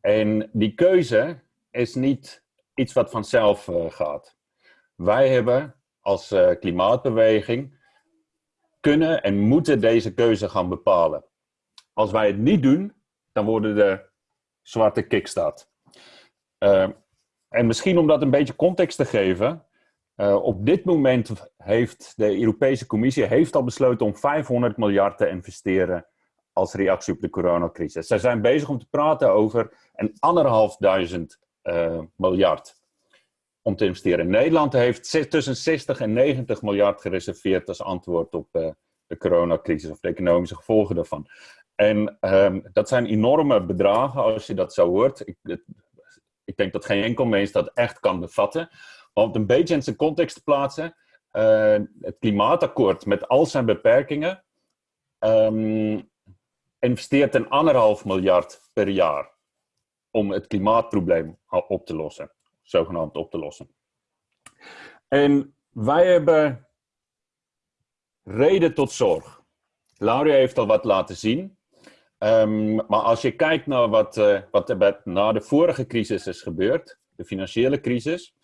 En die keuze is niet iets wat vanzelf uh, gaat. Wij hebben als uh, klimaatbeweging kunnen en moeten deze keuze gaan bepalen. Als wij het niet doen, dan worden de zwarte kickstart. Uh, en misschien om dat een beetje context te geven, op dit moment heeft de Europese Commissie heeft al besloten om 500 miljard te investeren als reactie op de coronacrisis. Zij zijn bezig om te praten over een anderhalfduizend uh, miljard om te investeren. Nederland heeft tussen 60 en 90 miljard gereserveerd als antwoord op uh, de coronacrisis of de economische gevolgen daarvan. En um, dat zijn enorme bedragen als je dat zo hoort. Ik, ik denk dat geen enkel mens dat echt kan bevatten. Maar om een beetje in zijn context te plaatsen, uh, het klimaatakkoord met al zijn beperkingen um, investeert een anderhalf miljard per jaar om het klimaatprobleem op te lossen, zogenaamd op te lossen. En wij hebben reden tot zorg. Lauria heeft al wat laten zien. Ehm, maar als je kijkt naar wat, uh, wat er na de vorige crisis is gebeurd, de financiële crisis,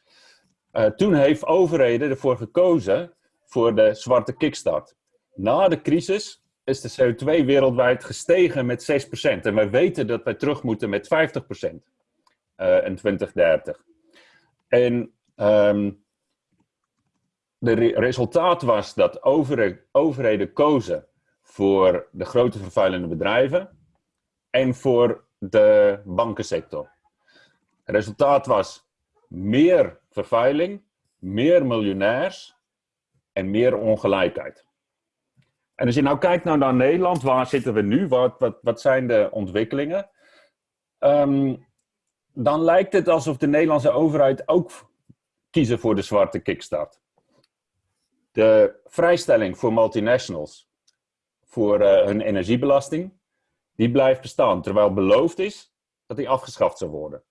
uh, toen heeft overheden ervoor gekozen voor de zwarte kickstart. Na de crisis is de CO2 wereldwijd gestegen met 6%. En wij weten dat wij terug moeten met 50% uh, in 2030. En um, de re resultaat was dat overheden kozen voor de grote vervuilende bedrijven en voor de bankensector. Het resultaat was meer vervuiling, meer miljonairs en meer ongelijkheid. En als je nou kijkt nou naar Nederland, waar zitten we nu? Wat, wat, wat zijn de ontwikkelingen? Um, dan lijkt het alsof de Nederlandse overheid ook kiezen voor de zwarte kickstart. De vrijstelling voor multinationals voor uh, hun energiebelasting, die blijft bestaan. Terwijl beloofd is dat die afgeschaft zou worden.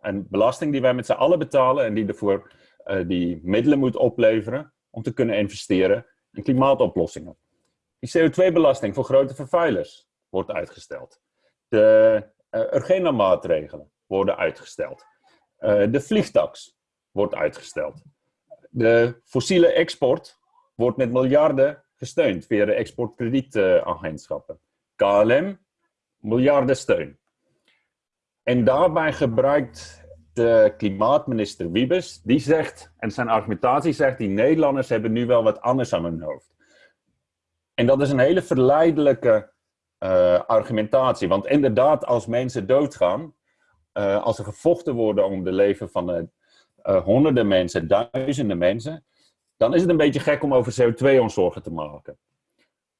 Een belasting die wij met z'n allen betalen en die ervoor uh, die middelen moet opleveren om te kunnen investeren in klimaatoplossingen. Die CO2-belasting voor grote vervuilers wordt uitgesteld. De uh, Urgena-maatregelen worden uitgesteld. Uh, de vliegtax wordt uitgesteld. De fossiele export wordt met miljarden gesteund via de exportkredietagentschappen. KLM, miljarden steun. En daarbij gebruikt de klimaatminister Wiebes, die zegt, en zijn argumentatie zegt, die Nederlanders hebben nu wel wat anders aan hun hoofd. En dat is een hele verleidelijke uh, argumentatie. Want inderdaad, als mensen doodgaan, uh, als er gevochten worden om de leven van uh, honderden mensen, duizenden mensen, dan is het een beetje gek om over CO2 ons zorgen te maken.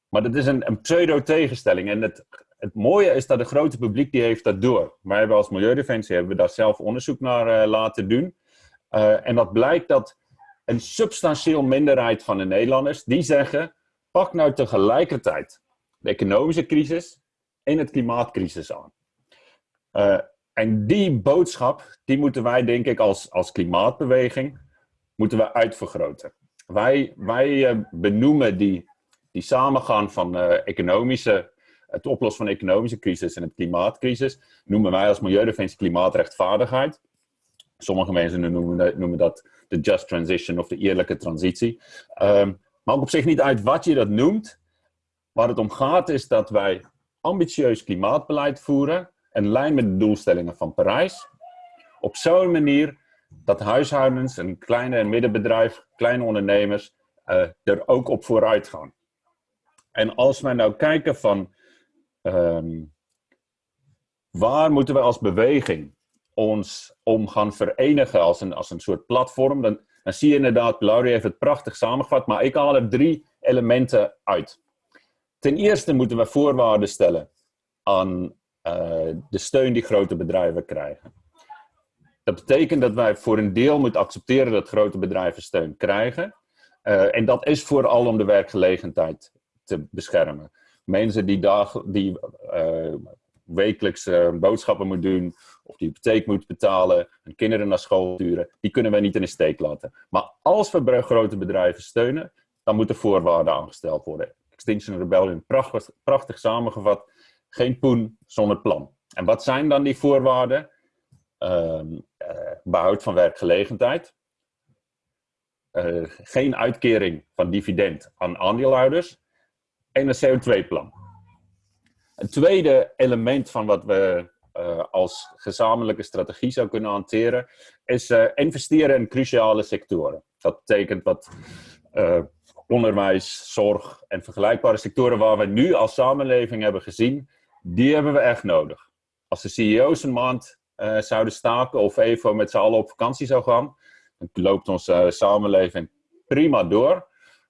Maar dat is een, een pseudo-tegenstelling. En het, het mooie is dat het grote publiek die heeft dat door. Wij hebben als Milieudefensie hebben we daar zelf onderzoek naar laten doen. En dat blijkt dat een substantieel minderheid van de Nederlanders, die zeggen, pak nou tegelijkertijd de economische crisis en het klimaatcrisis aan. Uh, en die boodschap, die moeten wij denk ik als, als klimaatbeweging, moeten we uitvergroten. Wij, wij uh, benoemen die, die samengaan van uh, economische, het oplossen van de economische crisis en het klimaatcrisis, noemen wij als Milieudefensie klimaatrechtvaardigheid. Sommige mensen noemen noemen dat de just transition of de eerlijke transitie. Um, maakt op zich niet uit wat je dat noemt. Waar het om gaat is dat wij ambitieus klimaatbeleid voeren in lijn met de doelstellingen van Parijs. Op zo'n manier dat huishoudens en kleine en middenbedrijf, kleine ondernemers, uh, er ook op vooruit gaan. En als wij nou kijken van um, waar moeten we als beweging ons om gaan verenigen als een, als een soort platform, dan, dan zie je inderdaad, Laurie heeft het prachtig samengevat, maar ik haal er drie elementen uit. Ten eerste moeten we voorwaarden stellen aan uh, de steun die grote bedrijven krijgen. Dat betekent dat wij voor een deel moeten accepteren dat grote bedrijven steun krijgen. Uh, en dat is vooral om de werkgelegenheid te beschermen. Mensen die, dag, die uh, wekelijks boodschappen moeten doen, of die hypotheek moeten betalen, hun kinderen naar school sturen, die kunnen wij niet in de steek laten. Maar als we grote bedrijven steunen, dan moeten voorwaarden aangesteld worden. Extinction Rebellion, prachtig, samengevat. Geen poen zonder plan. En wat zijn dan die voorwaarden? Um, uh, behoud van werkgelegenheid. Uh, geen uitkering van dividend aan aandeelhouders. En een CO2-plan. Een tweede element van wat we uh, als gezamenlijke strategie zou kunnen hanteren, is investeren in cruciale sectoren. Dat betekent wat onderwijs, zorg en vergelijkbare sectoren waar we nu als samenleving hebben gezien, die hebben we echt nodig. Als de CEO's een maand zouden staken of even met z'n allen op vakantie zou gaan, dan loopt onze samenleving prima door.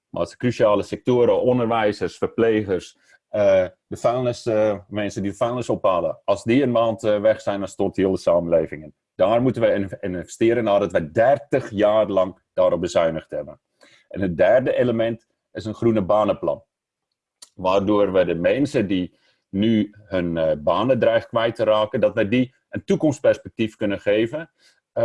Maar als de cruciale sectoren, onderwijzers, verplegers, uh, de vuilnis, mensen die de vuilnis ophalen, als die een maand weg zijn, dan stort die hele samenleving in. Daar moeten we in investeren nadat we 30 jaar lang daarop bezuinigd hebben. En het derde element is een groene banenplan. Waardoor we de mensen die nu hun banen dreigt kwijt te raken, dat wij die een toekomstperspectief kunnen geven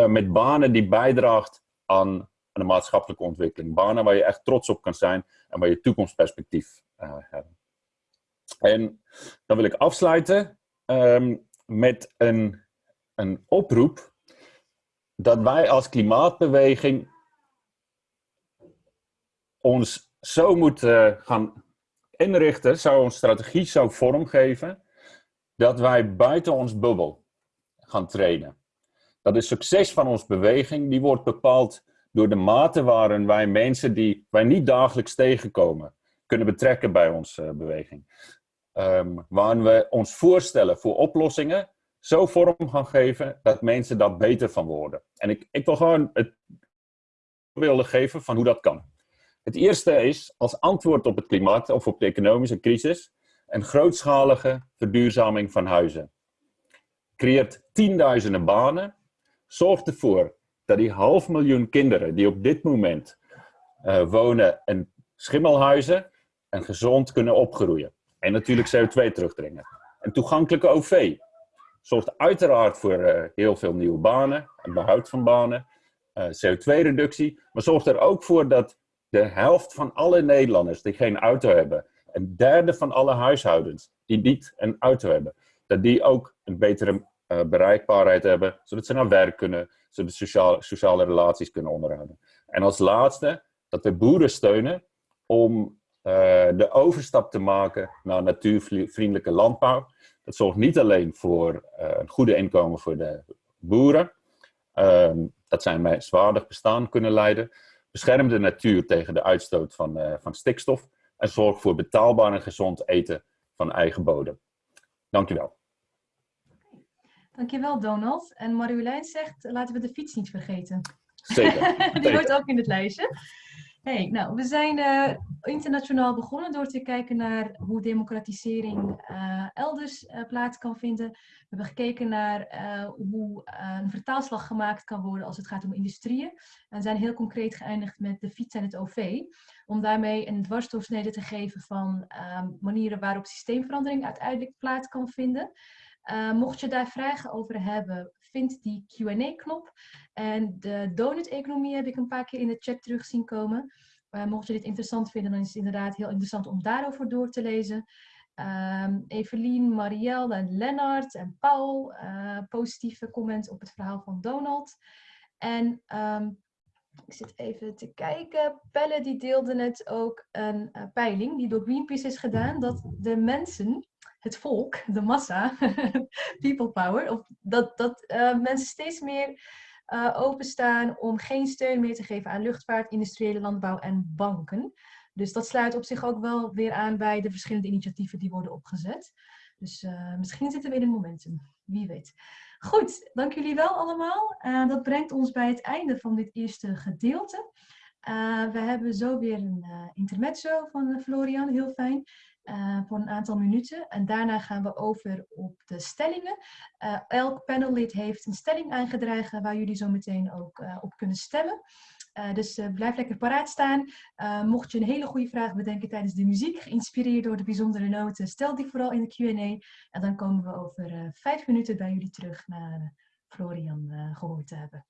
met banen die bijdraagt aan, aan, de maatschappelijke ontwikkeling. Banen waar je echt trots op kan zijn en waar je toekomstperspectief uh, hebt. En dan wil ik afsluiten um, met een, een oproep dat wij als klimaatbeweging ons zo moeten gaan inrichten, zou ons strategie zo vormgeven, dat wij buiten ons bubbel gaan trainen. Dat de succes van onze beweging, die wordt bepaald door de mate waarin wij mensen die wij niet dagelijks tegenkomen, kunnen betrekken bij onze beweging. Um, waarin we ons voorstellen voor oplossingen zo vorm gaan geven dat mensen daar beter van worden. En ik, ik wil gewoon het willen geven van hoe dat kan. Het eerste is als antwoord op het klimaat of op de economische crisis een grootschalige verduurzaming van huizen. Creëert tienduizenden banen, zorgt ervoor dat die half miljoen kinderen die op dit moment uh, wonen in schimmelhuizen en gezond kunnen opgroeien. En natuurlijk CO2 terugdringen. Een toegankelijke OV zorgt uiteraard voor uh, heel veel nieuwe banen en behoud van banen, uh, CO2-reductie, maar zorgt er ook voor dat de helft van alle Nederlanders die geen auto hebben, een derde van alle huishoudens die niet een auto hebben, dat die ook een betere uh, bereikbaarheid hebben, zodat ze naar werk kunnen, zodat sociale, sociale relaties kunnen onderhouden. En als laatste, dat we boeren steunen om de overstap te maken naar natuurvriendelijke landbouw. Dat zorgt niet alleen voor uh, een goede inkomen voor de boeren, dat zij een zwaardig bestaan kunnen leiden, beschermt de natuur tegen de uitstoot van, uh, van stikstof en zorgt voor betaalbaar en gezond eten van eigen bodem. Dankjewel. Dankjewel Donald. En Marjolein zegt, laten we de fiets niet vergeten. Zeker. Die hoort ook in het lijstje. Hey, nou, we zijn uh, internationaal begonnen door te kijken naar hoe democratisering uh, elders uh, plaats kan vinden. We hebben gekeken naar hoe een vertaalslag gemaakt kan worden als het gaat om industrieën. En zijn heel concreet geëindigd met de fiets en het OV. Om daarmee een dwarsdoorsnede te geven van manieren waarop systeemverandering uiteindelijk plaats kan vinden. mocht je daar vragen over hebben, vind die Q&A-knop. En de donut-economie heb ik een paar keer in de chat terug zien komen. Mocht je dit interessant vinden, dan is het inderdaad heel interessant om daarover door te lezen. Um, Evelien, Marielle en Lennart en Paul, uh, positieve comments op het verhaal van Donald. En um, ik zit even te kijken. Pelle die deelde net ook een uh, peiling die door Greenpeace is gedaan. Dat de mensen het volk, de massa, people power, of dat, dat uh, mensen steeds meer uh, openstaan om geen steun meer te geven aan luchtvaart, industriële landbouw en banken. Dus dat sluit op zich ook wel weer aan bij de verschillende initiatieven die worden opgezet. Dus uh, misschien zitten we in een momentum, wie weet. Goed, dank jullie wel allemaal. dat brengt ons bij het einde van dit eerste gedeelte. we hebben zo weer een intermezzo van Florian, heel fijn. Uh, voor een aantal minuten. En daarna gaan we over op de stellingen. Uh, elk panellid heeft een stelling aangedragen waar jullie zo meteen ook uh, op kunnen stemmen. dus blijf lekker paraat staan. mocht je een hele goede vraag bedenken tijdens de muziek, geïnspireerd door de bijzondere noten, stel die vooral in de Q&A. En dan komen we over vijf minuten bij jullie terug naar Florian gehoord te hebben.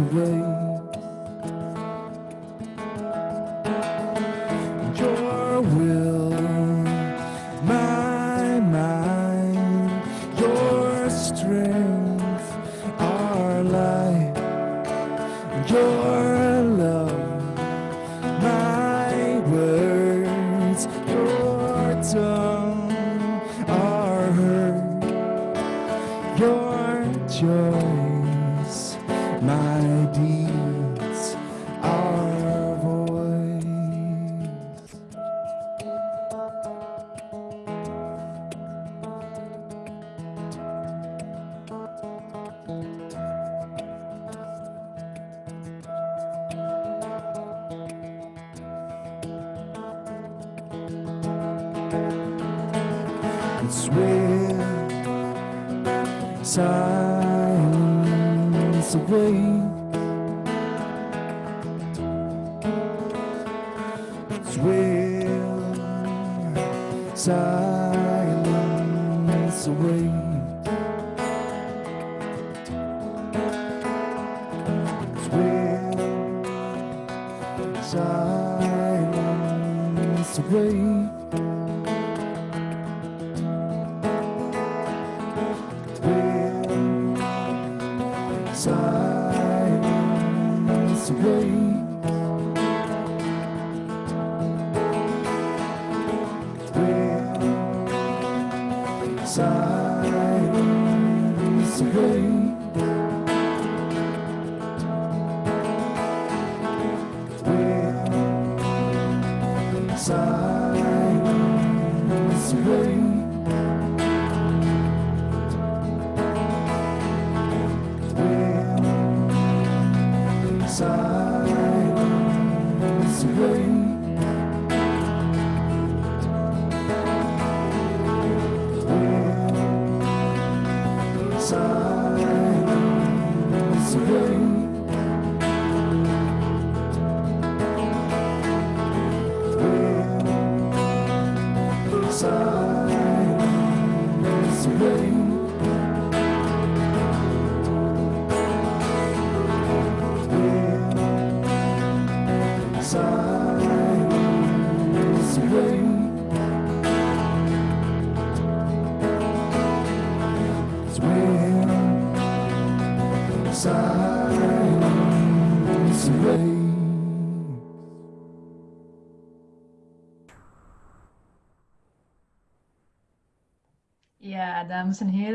away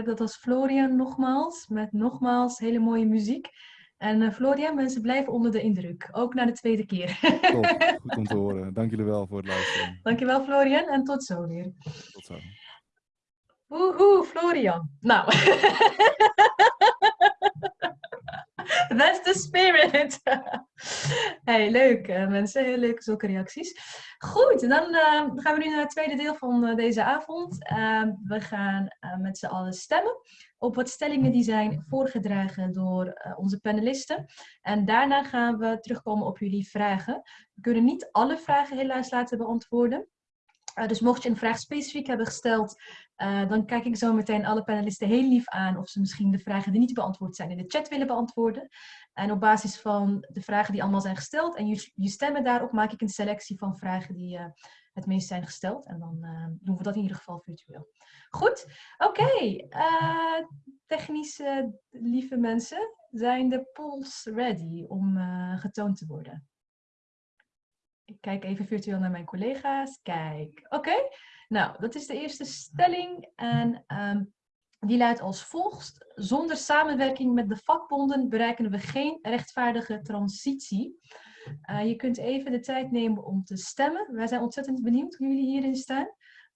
dat was Florian nogmaals, met nogmaals hele mooie muziek. En eh, Florian, mensen blijven onder de indruk, ook na de tweede keer. Top, goed om te horen. Dank jullie wel voor het luisteren. Dankjewel Florian en tot zo weer. Tot zo. Woehoe, Florian. Nou. That's the spirit. hey, leuk eh, mensen. Heel leuk zulke reacties. Goed, dan eh, gaan we nu naar het tweede deel van eh, deze avond. Eh, we gaan eh, met z'n allen stemmen op wat stellingen die zijn voorgedragen door eh, onze panelisten. En daarna gaan we terugkomen op jullie vragen. We kunnen niet alle vragen helaas laten beantwoorden. Uh, dus mocht je een vraag specifiek hebben gesteld, uh, dan kijk ik zo meteen alle panelisten heel lief aan of ze misschien de vragen die niet beantwoord zijn in de chat willen beantwoorden. En op basis van de vragen die allemaal zijn gesteld en je, je stemmen daarop, maak ik een selectie van vragen die uh, het meest zijn gesteld. En dan doen we dat in ieder geval virtueel. Goed, oké. Technische lieve mensen, zijn de polls ready om getoond te worden? Ik kijk even virtueel naar mijn collega's. Kijk, oké. Nou, dat is de eerste stelling. En um, die luidt als volgt. Zonder samenwerking met de vakbonden bereiken we geen rechtvaardige transitie. Uh, je kunt even de tijd nemen om te stemmen. Wij zijn ontzettend benieuwd hoe jullie hierin staan.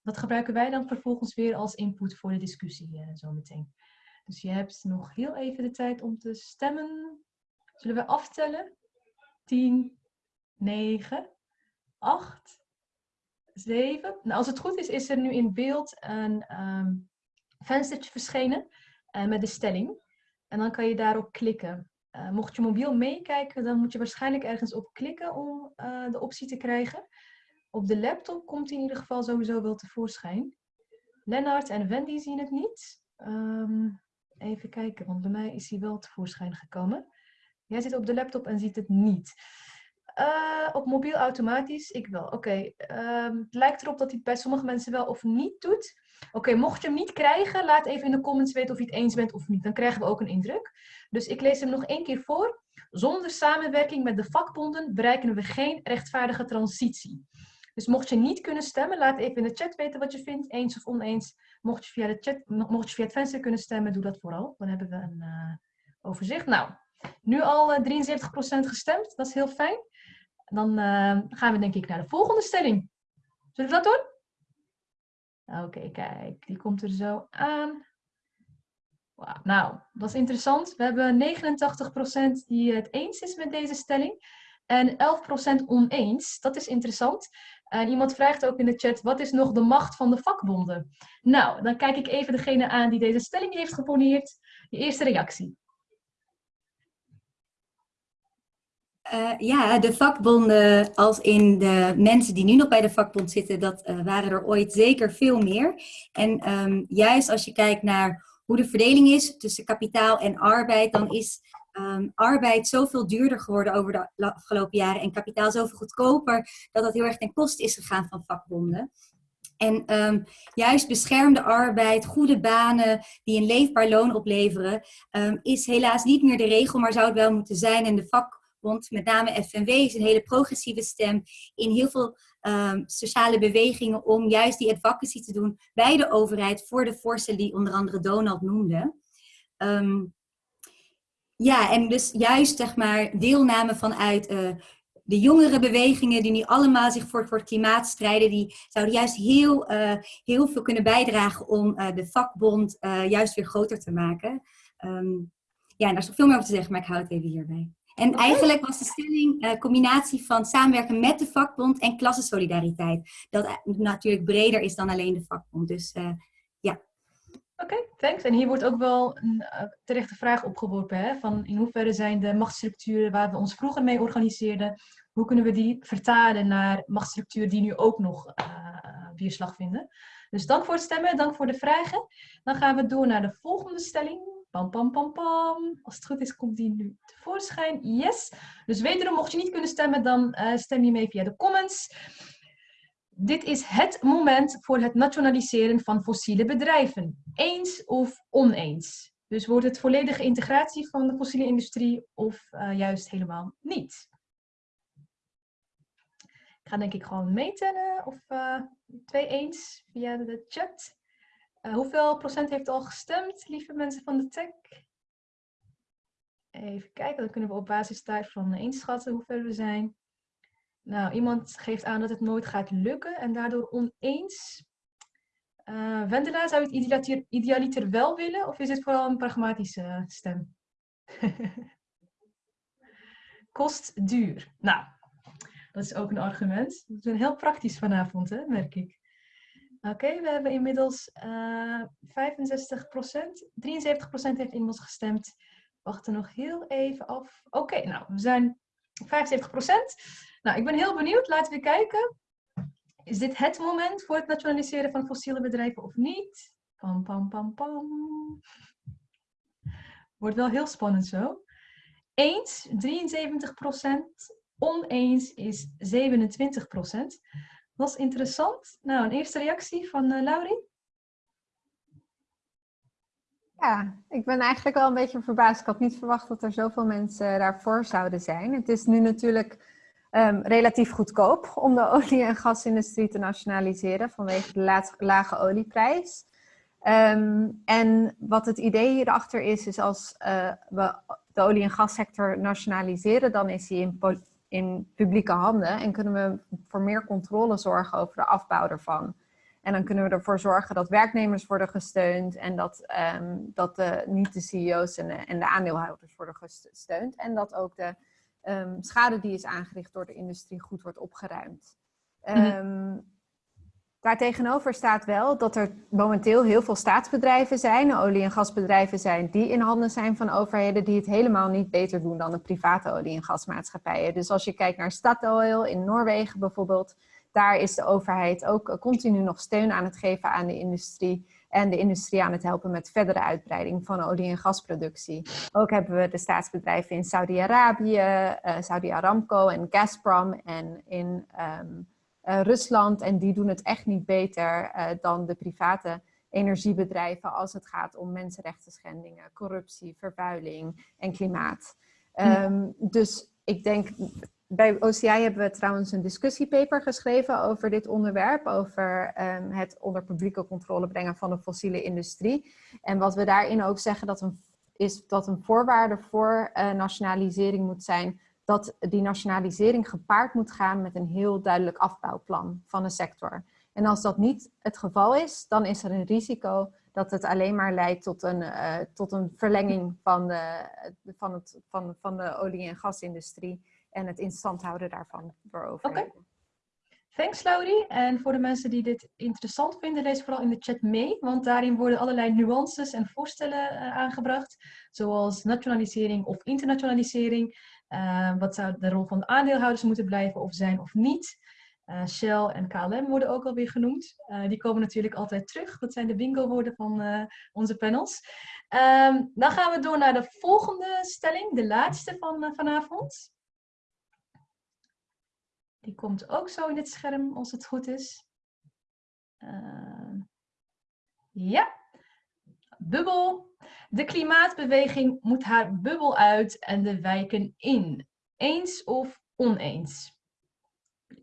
Dat gebruiken wij dan vervolgens weer als input voor de discussie uh, zometeen. Dus je hebt nog heel even de tijd om te stemmen. Zullen we aftellen? 10, 9, 8, 7. Nou, als het goed is, is er nu in beeld een um, venstertje verschenen uh, met de stelling. En dan kan je daarop klikken. Uh, mocht je mobiel meekijken, dan moet je waarschijnlijk ergens op klikken om uh, de optie te krijgen. Op de laptop komt hij in ieder geval sowieso wel tevoorschijn. Lennart en Wendy zien het niet. Um, even kijken, want bij mij is hij wel tevoorschijn gekomen. Jij zit op de laptop en ziet het niet. Uh, op mobiel automatisch, ik wel. Oké, um, het lijkt erop dat hij het bij sommige mensen wel of niet doet. Oké, mocht je hem niet krijgen, laat even in de comments weten of je het eens bent of niet. Dan krijgen we ook een indruk. Dus ik lees hem nog één keer voor. Zonder samenwerking met de vakbonden bereiken we geen rechtvaardige transitie. Dus mocht je niet kunnen stemmen, laat even in de chat weten wat je vindt, eens of oneens. Mocht je via, de chat, mocht je via het venster kunnen stemmen, doe dat vooral. Dan hebben we een uh, overzicht. Nou, nu al uh, 73% gestemd, dat is heel fijn. Dan uh, gaan we denk ik naar de volgende stelling. Zullen we dat doen? Oké, kijk, die komt er zo aan. Nou, dat is interessant. We hebben 89% die het eens is met deze stelling. En 11% oneens. Dat is interessant. Iemand vraagt ook in de chat, wat is nog de macht van de vakbonden? Nou, dan kijk ik even degene aan die deze stelling heeft geponeerd. Je eerste reactie. Uh, ja, de vakbonden, als in de mensen die nu nog bij de vakbond zitten, dat uh, waren er ooit zeker veel meer. En um, juist als je kijkt naar hoe de verdeling is tussen kapitaal en arbeid, dan is um, arbeid zoveel duurder geworden over de afgelopen jaren en kapitaal zoveel goedkoper, dat dat heel erg ten koste is gegaan van vakbonden. En um, juist beschermde arbeid, goede banen die een leefbaar loon opleveren, is helaas niet meer de regel, maar zou het wel moeten zijn. En de vak met name FNW is een hele progressieve stem in heel veel um, sociale bewegingen om juist die advocacy te doen bij de overheid voor de voorstellen die onder andere Donald noemde. Um, ja, en dus juist zeg maar deelname vanuit uh, de jongere bewegingen die nu allemaal zich voor, voor het klimaat strijden, die zouden juist heel, uh, heel veel kunnen bijdragen om uh, de vakbond juist weer groter te maken. Um, ja, en daar is nog veel meer over te zeggen, maar ik hou het even hierbij. En eigenlijk was de stelling een uh, combinatie van samenwerken met de vakbond en klassensolidariteit. Dat natuurlijk breder is dan alleen de vakbond. Dus uh, ja. Oké, okay, thanks. En hier wordt ook wel een uh, terechte vraag opgeworpen. Hè? Van in hoeverre zijn de machtsstructuren waar we ons vroeger mee organiseerden, hoe kunnen we die vertalen naar machtsstructuren die nu ook nog weerslag vinden? Dus dank voor het stemmen, dank voor de vragen. Dan gaan we door naar de volgende stelling. Pam, pam, pam, pam. Als het goed is, komt die nu tevoorschijn. Yes. Dus wederom, mocht je niet kunnen stemmen, dan uh, stem je mee via de comments. Dit is het moment voor het nationaliseren van fossiele bedrijven. Eens of oneens. Dus wordt het volledige integratie van de fossiele industrie of uh, juist helemaal niet? Ik ga denk ik gewoon meetellen of uh, twee eens via de chat. Uh, hoeveel procent heeft al gestemd, lieve mensen van de tech? Even kijken, dan kunnen we op basis daarvan inschatten hoeveel we zijn. Nou, iemand geeft aan dat het nooit gaat lukken en daardoor oneens. Uh, Wendela, zou je het idealiter wel willen of is het vooral een pragmatische stem? kost duur. Nou, dat is ook een argument. We zijn heel praktisch vanavond, hè, merk ik. Oké, we hebben inmiddels uh, 65% 73% heeft inmiddels gestemd. Wachten nog heel even af. Oké, nou, we zijn 75% Nou, ik ben heel benieuwd. Laten we kijken. Is dit het moment voor het nationaliseren van fossiele bedrijven of niet? Pam, pam, pam, pam. Wordt wel heel spannend zo. Eens 73% Oneens is 27 Dat is interessant. Nou, een eerste reactie van uh, Laurie? Ja, ik ben eigenlijk wel een beetje verbaasd. Ik had niet verwacht dat er zoveel mensen daarvoor zouden zijn. Het is nu natuurlijk um, relatief goedkoop om de olie- en gasindustrie te nationaliseren vanwege de lage olieprijs. Um, en wat het idee hierachter is, is als uh, we de olie- en gassector nationaliseren, dan is die in, in publieke handen en kunnen we voor meer controle zorgen over de afbouw ervan. En dan kunnen we ervoor zorgen dat werknemers worden gesteund en dat, um, dat de, niet de CEO's en de, en de aandeelhouders worden gesteund. En dat ook de um, schade die is aangericht door de industrie goed wordt opgeruimd. Um, Daartegenover staat wel dat er momenteel heel veel staatsbedrijven zijn, olie- en gasbedrijven zijn, die in handen zijn van overheden die het helemaal niet beter doen dan de private olie- en gasmaatschappijen. Dus als je kijkt naar Statoil in Noorwegen bijvoorbeeld, daar is de overheid ook continu nog steun aan het geven aan de industrie en de industrie aan het helpen met verdere uitbreiding van olie- en gasproductie. Ook hebben we de staatsbedrijven in Saudi-Arabië, uh, Saudi Aramco en Gazprom en in um, uh, Rusland. En die doen het echt niet beter uh, dan de private energiebedrijven als het gaat om mensenrechten schendingen, corruptie, vervuiling en klimaat. Um, dus ik denk bij OCI hebben we trouwens een discussiepaper geschreven over dit onderwerp, over um, het onder publieke controle brengen van de fossiele industrie. En wat we daarin ook zeggen dat een, is dat een voorwaarde voor uh, nationalisering moet zijn dat die nationalisering gepaard moet gaan met een heel duidelijk afbouwplan van de sector. En als dat niet het geval is, dan is er een risico dat het alleen maar leidt tot een, uh, tot een verlenging van de, van, het, van, van de olie- en gasindustrie en het in stand houden daarvan voor overheden. Okay. Thanks Laurie. En voor de mensen die dit interessant vinden, lees vooral in de chat mee. Want daarin worden allerlei nuances en voorstellen uh, aangebracht. Zoals nationalisering of internationalisering. Uh, wat zou de rol van de aandeelhouders moeten blijven of zijn of niet. Uh, Shell en KLM worden ook alweer genoemd. Uh, die komen natuurlijk altijd terug. Dat zijn de bingo woorden van onze panels. Um, dan gaan we door naar de volgende stelling. De laatste van vanavond. Die komt ook zo in het scherm, als het goed is. Uh, ja. Bubbel. De klimaatbeweging moet haar bubbel uit en de wijken in. Eens of oneens?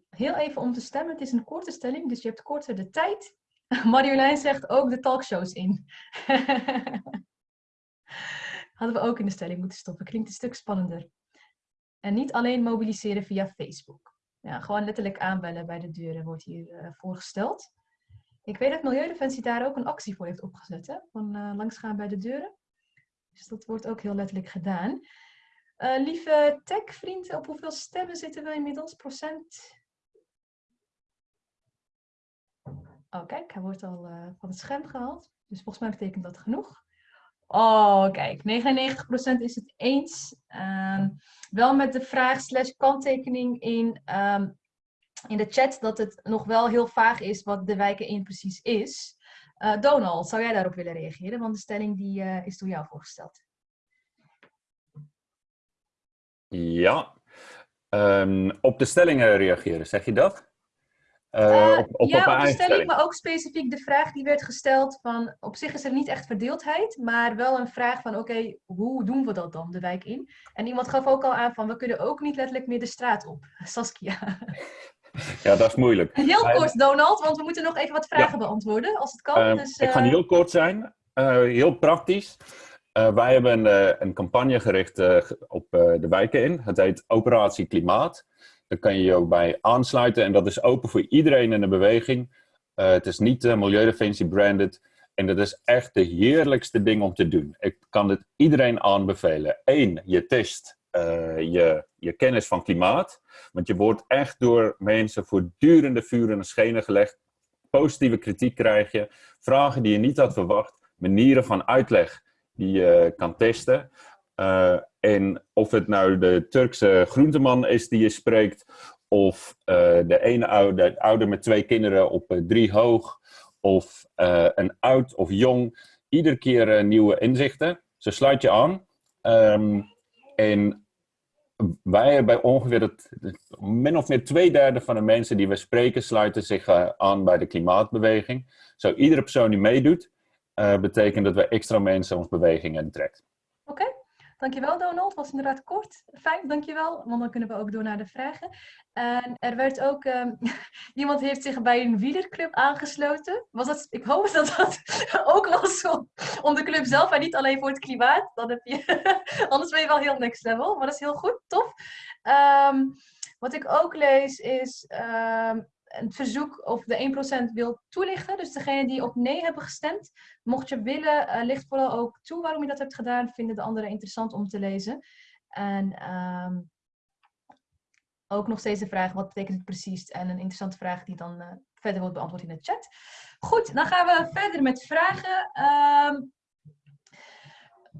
Heel even om te stemmen. Het is een korte stelling, dus je hebt korter de tijd. Marjolein zegt ook de talkshows in. Hadden we ook in de stelling moeten stoppen. Klinkt een stuk spannender. En niet alleen mobiliseren via Facebook. Ja, gewoon letterlijk aanbellen bij de deuren wordt hier uh, voorgesteld. Ik weet dat Milieudefensie daar ook een actie voor heeft opgezet. Van uh, langsgaan bij de deuren. Dus dat wordt ook heel letterlijk gedaan. Uh, lieve tech-vriend, op hoeveel stemmen zitten we inmiddels? Procent? Oh, kijk, hij wordt al uh, van het scherm gehaald. Dus volgens mij betekent dat genoeg. Oh, kijk, 99% is het eens. Um, wel met de vraag slash kanttekening in, um, in de chat dat het nog wel heel vaag is wat de wijken in precies is. Uh, Donald, zou jij daarop willen reageren? Want de stelling die, uh, is door jou voorgesteld. Ja, um, op de stellingen reageren, zeg je dat? Uh, op, op, ja, op, op de stelling, maar ook specifiek de vraag die werd gesteld van, op zich is er niet echt verdeeldheid, maar wel een vraag van, oké, okay, hoe doen we dat dan, de wijk in? En iemand gaf ook al aan van, we kunnen ook niet letterlijk meer de straat op. Saskia. Ja, dat is moeilijk. Heel kort, Donald, want we moeten nog even wat vragen ja. beantwoorden, als het kan. Uh, dus. Ik ga heel kort zijn, uh, heel praktisch. wij hebben een, een campagne gericht op de wijken in. Het heet Operatie Klimaat. Daar kan je je ook bij aansluiten en dat is open voor iedereen in de beweging. Het is niet Milieudefensie branded en dat is echt de heerlijkste ding om te doen. Ik kan het iedereen aanbevelen. Eén, je test eh, je, je kennis van klimaat. Want je wordt echt door mensen voortdurende vuren en schenen gelegd. Positieve kritiek krijg je, vragen die je niet had verwacht, manieren van uitleg die je kan testen. Uh, en of het nou de Turkse groenteman is die je spreekt, of uh, de ene oude, ouder met twee kinderen op drie hoog, of een oud of jong, iedere keer nieuwe inzichten. Ze sluit je aan. Um, en wij bij ongeveer min of meer twee derde van de mensen die we spreken sluiten zich aan bij de klimaatbeweging. Zo iedere persoon die meedoet, betekent dat we extra mensen ons beweging intrekt. Dankjewel Donald, was inderdaad kort. Fijn, dankjewel, want dan kunnen we ook door naar de vragen. En er werd ook, um, iemand heeft zich bij een wielerclub aangesloten. Was dat, ik hoop dat dat ook was om, om de club zelf en niet alleen voor het klimaat. Dan heb je, anders ben je wel heel next level, maar dat is heel goed, tof. Um, wat ik ook lees is um, een verzoek of de 1% wil toelichten. Dus degene die op nee hebben gestemd, mocht je willen, uh, ligt vooral ook toe waarom je dat hebt gedaan. Vinden de anderen interessant om te lezen. En um, ook nog steeds de vraag, wat betekent het precies? En een interessante vraag die dan uh, verder wordt beantwoord in de chat. Goed, dan gaan we verder met vragen. Um,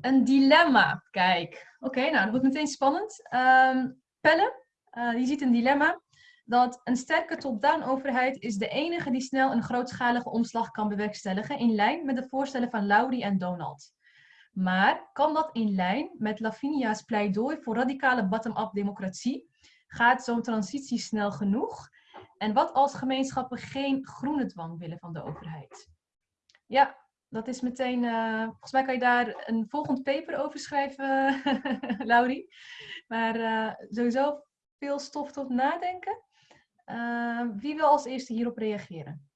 een dilemma, kijk. Oké, nou, dat wordt meteen spannend. Um, Pelle, die ziet een dilemma dat een sterke top-down overheid is de enige die snel een grootschalige omslag kan bewerkstelligen in lijn met de voorstellen van Laurie en Donald. Maar kan dat in lijn met Lavinia's pleidooi voor radicale bottom-up democratie? Gaat zo'n transitie snel genoeg? En wat als gemeenschappen geen groene dwang willen van de overheid? Ja, dat is meteen. Uh, volgens mij kan je daar een volgend paper over schrijven, Laurie. Maar uh, sowieso veel stof tot nadenken. Uh, wie wil als eerste hierop reageren?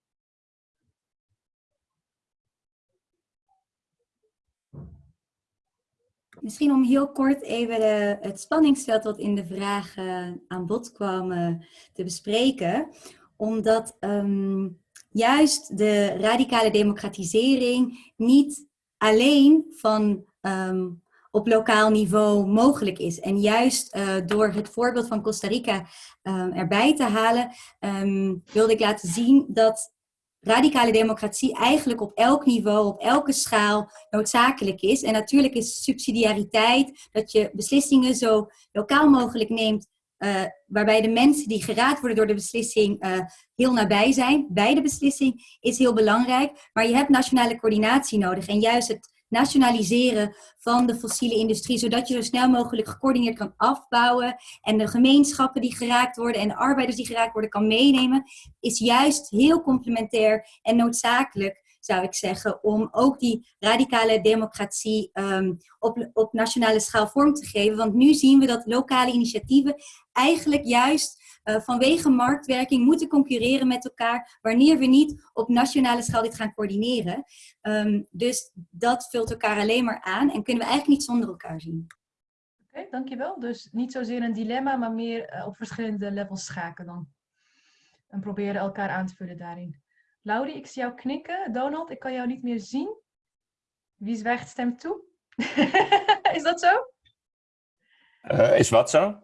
Misschien om heel kort even de, het spanningsveld wat in de vragen aan bod kwam uh, te bespreken. Omdat um, juist de radicale democratisering niet alleen van um, op lokaal niveau mogelijk is. En juist uh, door het voorbeeld van Costa Rica um, erbij te halen, um, wilde ik laten zien dat radicale democratie eigenlijk op elk niveau, op elke schaal noodzakelijk is. En natuurlijk is subsidiariteit, dat je beslissingen zo lokaal mogelijk neemt, uh, waarbij de mensen die geraakt worden door de beslissing heel nabij zijn, bij de beslissing, is heel belangrijk. Maar je hebt nationale coördinatie nodig. En juist het nationaliseren van de fossiele industrie, zodat je zo snel mogelijk gecoördineerd kan afbouwen en de gemeenschappen die geraakt worden en de arbeiders die geraakt worden kan meenemen, is juist heel complementair en noodzakelijk zou ik zeggen, om ook die radicale democratie um, op, op nationale schaal vorm te geven. Want nu zien we dat lokale initiatieven eigenlijk juist uh, vanwege marktwerking moeten concurreren met elkaar wanneer we niet op nationale schaal dit gaan coördineren. Um, dus dat vult elkaar alleen maar aan en kunnen we eigenlijk niet zonder elkaar zien. Oké, okay, dankjewel. Dus niet zozeer een dilemma, maar meer uh, op verschillende levels schaken dan. En proberen elkaar aan te vullen daarin. Laurie, ik zie jou knikken. Donald, ik kan jou niet meer zien. Wie zwijgt stemt toe? is dat zo? Uh, is wat zo?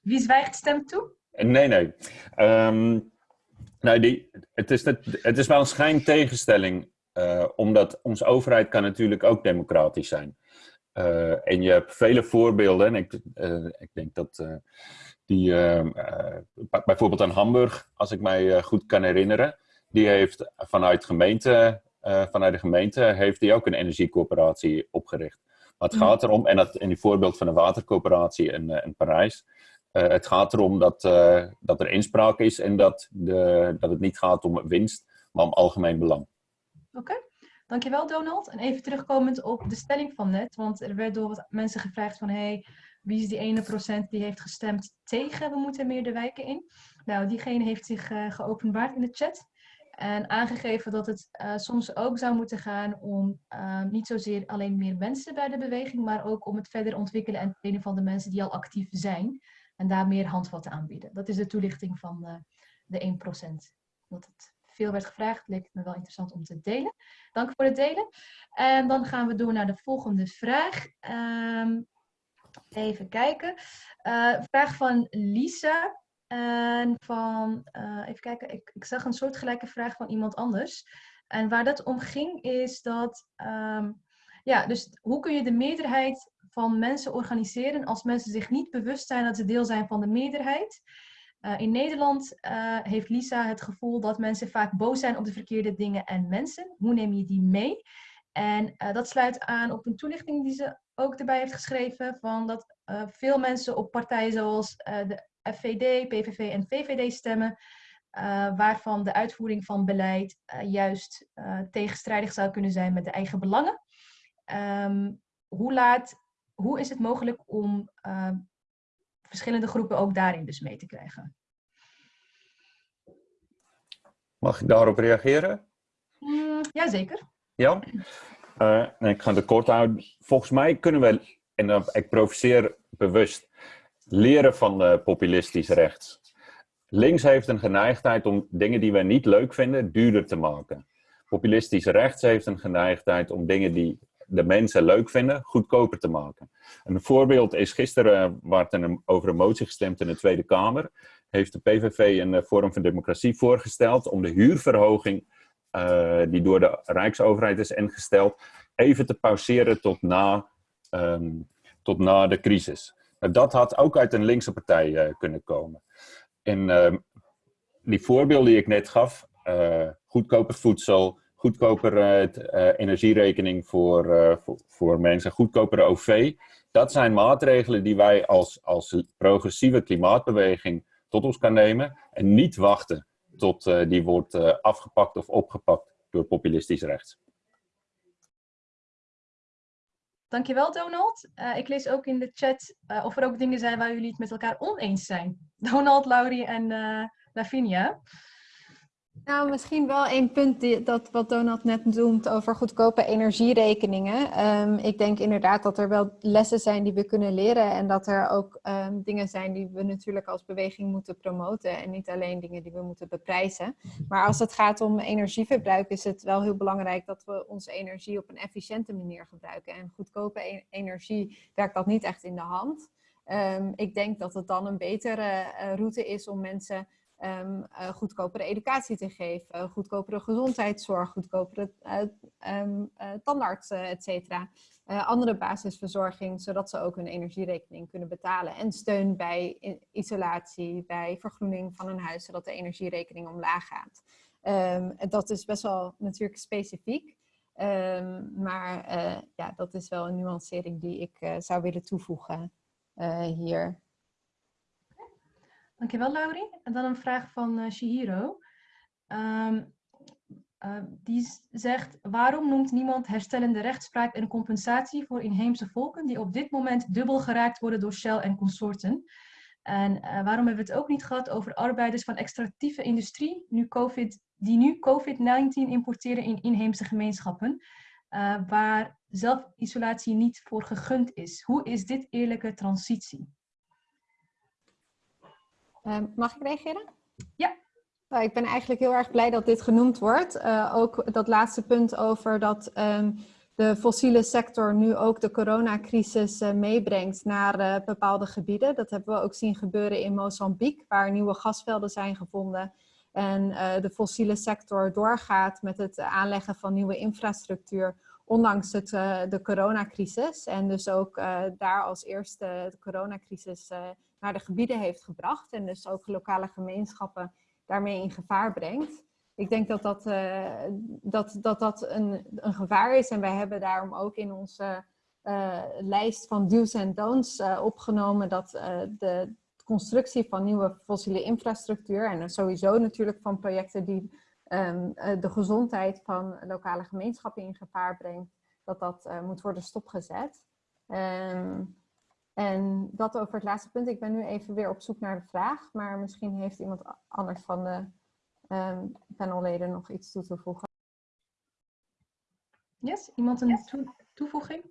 Wie zwijgt stemt toe? Nee, nee. Um, nou, die, het, is het, het is wel een schijntegenstelling, uh, omdat onze overheid kan natuurlijk ook democratisch zijn. Uh, en je hebt vele voorbeelden, en ik, uh, ik denk dat die, bijvoorbeeld aan Hamburg, als ik mij goed kan herinneren, die heeft vanuit, gemeente, vanuit de gemeente heeft die ook een energiecoöperatie opgericht. Maar het gaat erom, en dat in die voorbeeld van de watercoöperatie in, in Parijs, uh, het gaat erom dat, uh, dat er inspraak is en dat, de, dat het niet gaat om winst, maar om algemeen belang. Oké, dankjewel Donald. En even terugkomend op de stelling van net, want er werd door wat mensen gevraagd van hey, wie is die ene procent die heeft gestemd tegen we moeten meer de wijken in? Nou, diegene heeft zich uh, geopenbaard in de chat. En aangegeven dat het soms ook zou moeten gaan om niet zozeer alleen meer mensen bij de beweging, maar ook om het verder ontwikkelen en trainen van de mensen die al actief zijn. En daar meer handvatten aanbieden. Dat is de toelichting van uh, de 1%. Dat het veel werd gevraagd, leek het me wel interessant om te delen. Dank voor het delen. En dan gaan we door naar de volgende vraag. Um, Even kijken. Uh, vraag van Lisa. En van, uh, even kijken, ik, ik zag een soortgelijke vraag van iemand anders. En waar dat om ging is dat, um, ja, dus hoe kun je de meerderheid van mensen organiseren als mensen zich niet bewust zijn dat ze deel zijn van de meerderheid? Uh, in Nederland uh, heeft Lisa het gevoel dat mensen vaak boos zijn op de verkeerde dingen en mensen. Hoe neem je die mee? En uh, dat sluit aan op een toelichting die ze ook erbij heeft geschreven, van dat veel mensen op partijen zoals de FVD, PVV en VVD stemmen, waarvan de uitvoering van beleid juist tegenstrijdig zou kunnen zijn met de eigen belangen. Um, hoe, laat, hoe is het mogelijk om verschillende groepen ook daarin dus mee te krijgen. Mag ik daarop reageren? Mm, Jazeker. Ja? Uh, ik ga het kort houden. Volgens mij kunnen we, en uh, ik provoceer bewust, leren van uh, populistisch rechts. Links heeft een geneigdheid om dingen die we niet leuk vinden duurder te maken. Populistisch rechts heeft een geneigdheid om dingen die de mensen leuk vinden, goedkoper te maken. Een voorbeeld is gisteren, waar er over een motie gestemd in de Tweede Kamer, heeft de PVV een eh, Forum van Democratie voorgesteld om de huurverhoging uh, die door de Rijksoverheid is ingesteld, even te pauzeren tot na, um, tot na de crisis. Nou, dat had ook uit een linkse partij kunnen komen. En uh, die voorbeelden die ik net gaf, goedkoper voedsel, goedkoper uh, energierekening voor, uh, voor, voor, mensen, goedkopere OV. Dat zijn maatregelen die wij als, als progressieve klimaatbeweging tot ons kan nemen en niet wachten tot uh, die wordt afgepakt of opgepakt door populistisch rechts. Dankjewel Donald. ik lees ook in de chat of er ook dingen zijn waar jullie het met elkaar oneens zijn. Donald, Laurie en Lavinia. Nou, misschien wel één punt dat wat Donald net noemt over goedkope energierekeningen. Um, ik denk inderdaad dat er wel lessen zijn die we kunnen leren en dat er ook um, dingen zijn die we natuurlijk als beweging moeten promoten en niet alleen dingen die we moeten beprijzen. Maar als het gaat om energieverbruik is het wel heel belangrijk dat we onze energie op een efficiënte manier gebruiken. En goedkope e energie werkt dat niet echt in de hand. Um, ik denk dat het dan een betere uh, route is om mensen um, goedkopere educatie te geven, goedkopere gezondheidszorg, goedkopere uh, um, et cetera. andere basisverzorging, zodat ze ook hun energierekening kunnen betalen. En steun bij isolatie, bij vergroening van een huis, zodat de energierekening omlaag gaat. Um, dat is best wel natuurlijk specifiek. maar ja, dat is wel een nuancering die ik zou willen toevoegen hier. Dankjewel, Laurie. En dan een vraag van uh, Shihiro. Um, uh, die zegt, waarom noemt niemand herstellende rechtspraak en compensatie voor inheemse volken die op dit moment dubbel geraakt worden door Shell en consorten? En uh, waarom hebben we het ook niet gehad over arbeiders van extractieve industrie nu COVID, die nu COVID-19 importeren in inheemse gemeenschappen, waar zelfisolatie niet voor gegund is? Hoe is dit eerlijke transitie? Uh, mag ik reageren? Ja. Nou, ik ben eigenlijk heel erg blij dat dit genoemd wordt. Uh, ook dat laatste punt over dat um, de fossiele sector nu ook de coronacrisis uh, meebrengt naar uh, bepaalde gebieden. Dat hebben we ook zien gebeuren in Mozambique, waar nieuwe gasvelden zijn gevonden. En de fossiele sector doorgaat met het aanleggen van nieuwe infrastructuur, ondanks het, de coronacrisis. En dus ook daar als eerste de coronacrisis naar de gebieden heeft gebracht en dus ook lokale gemeenschappen daarmee in gevaar brengt. Ik denk dat dat, dat, dat, dat een, een gevaar is en wij hebben daarom ook in onze lijst van do's en don'ts opgenomen dat de constructie van nieuwe fossiele infrastructuur en sowieso natuurlijk van projecten die um, de gezondheid van lokale gemeenschappen in gevaar brengt, dat dat moet worden stopgezet. Um, en dat over het laatste punt. Ik ben nu even weer op zoek naar de vraag, maar misschien heeft iemand anders van de um, panelleden nog iets toe te voegen. Yes, iemand een toe toevoeging?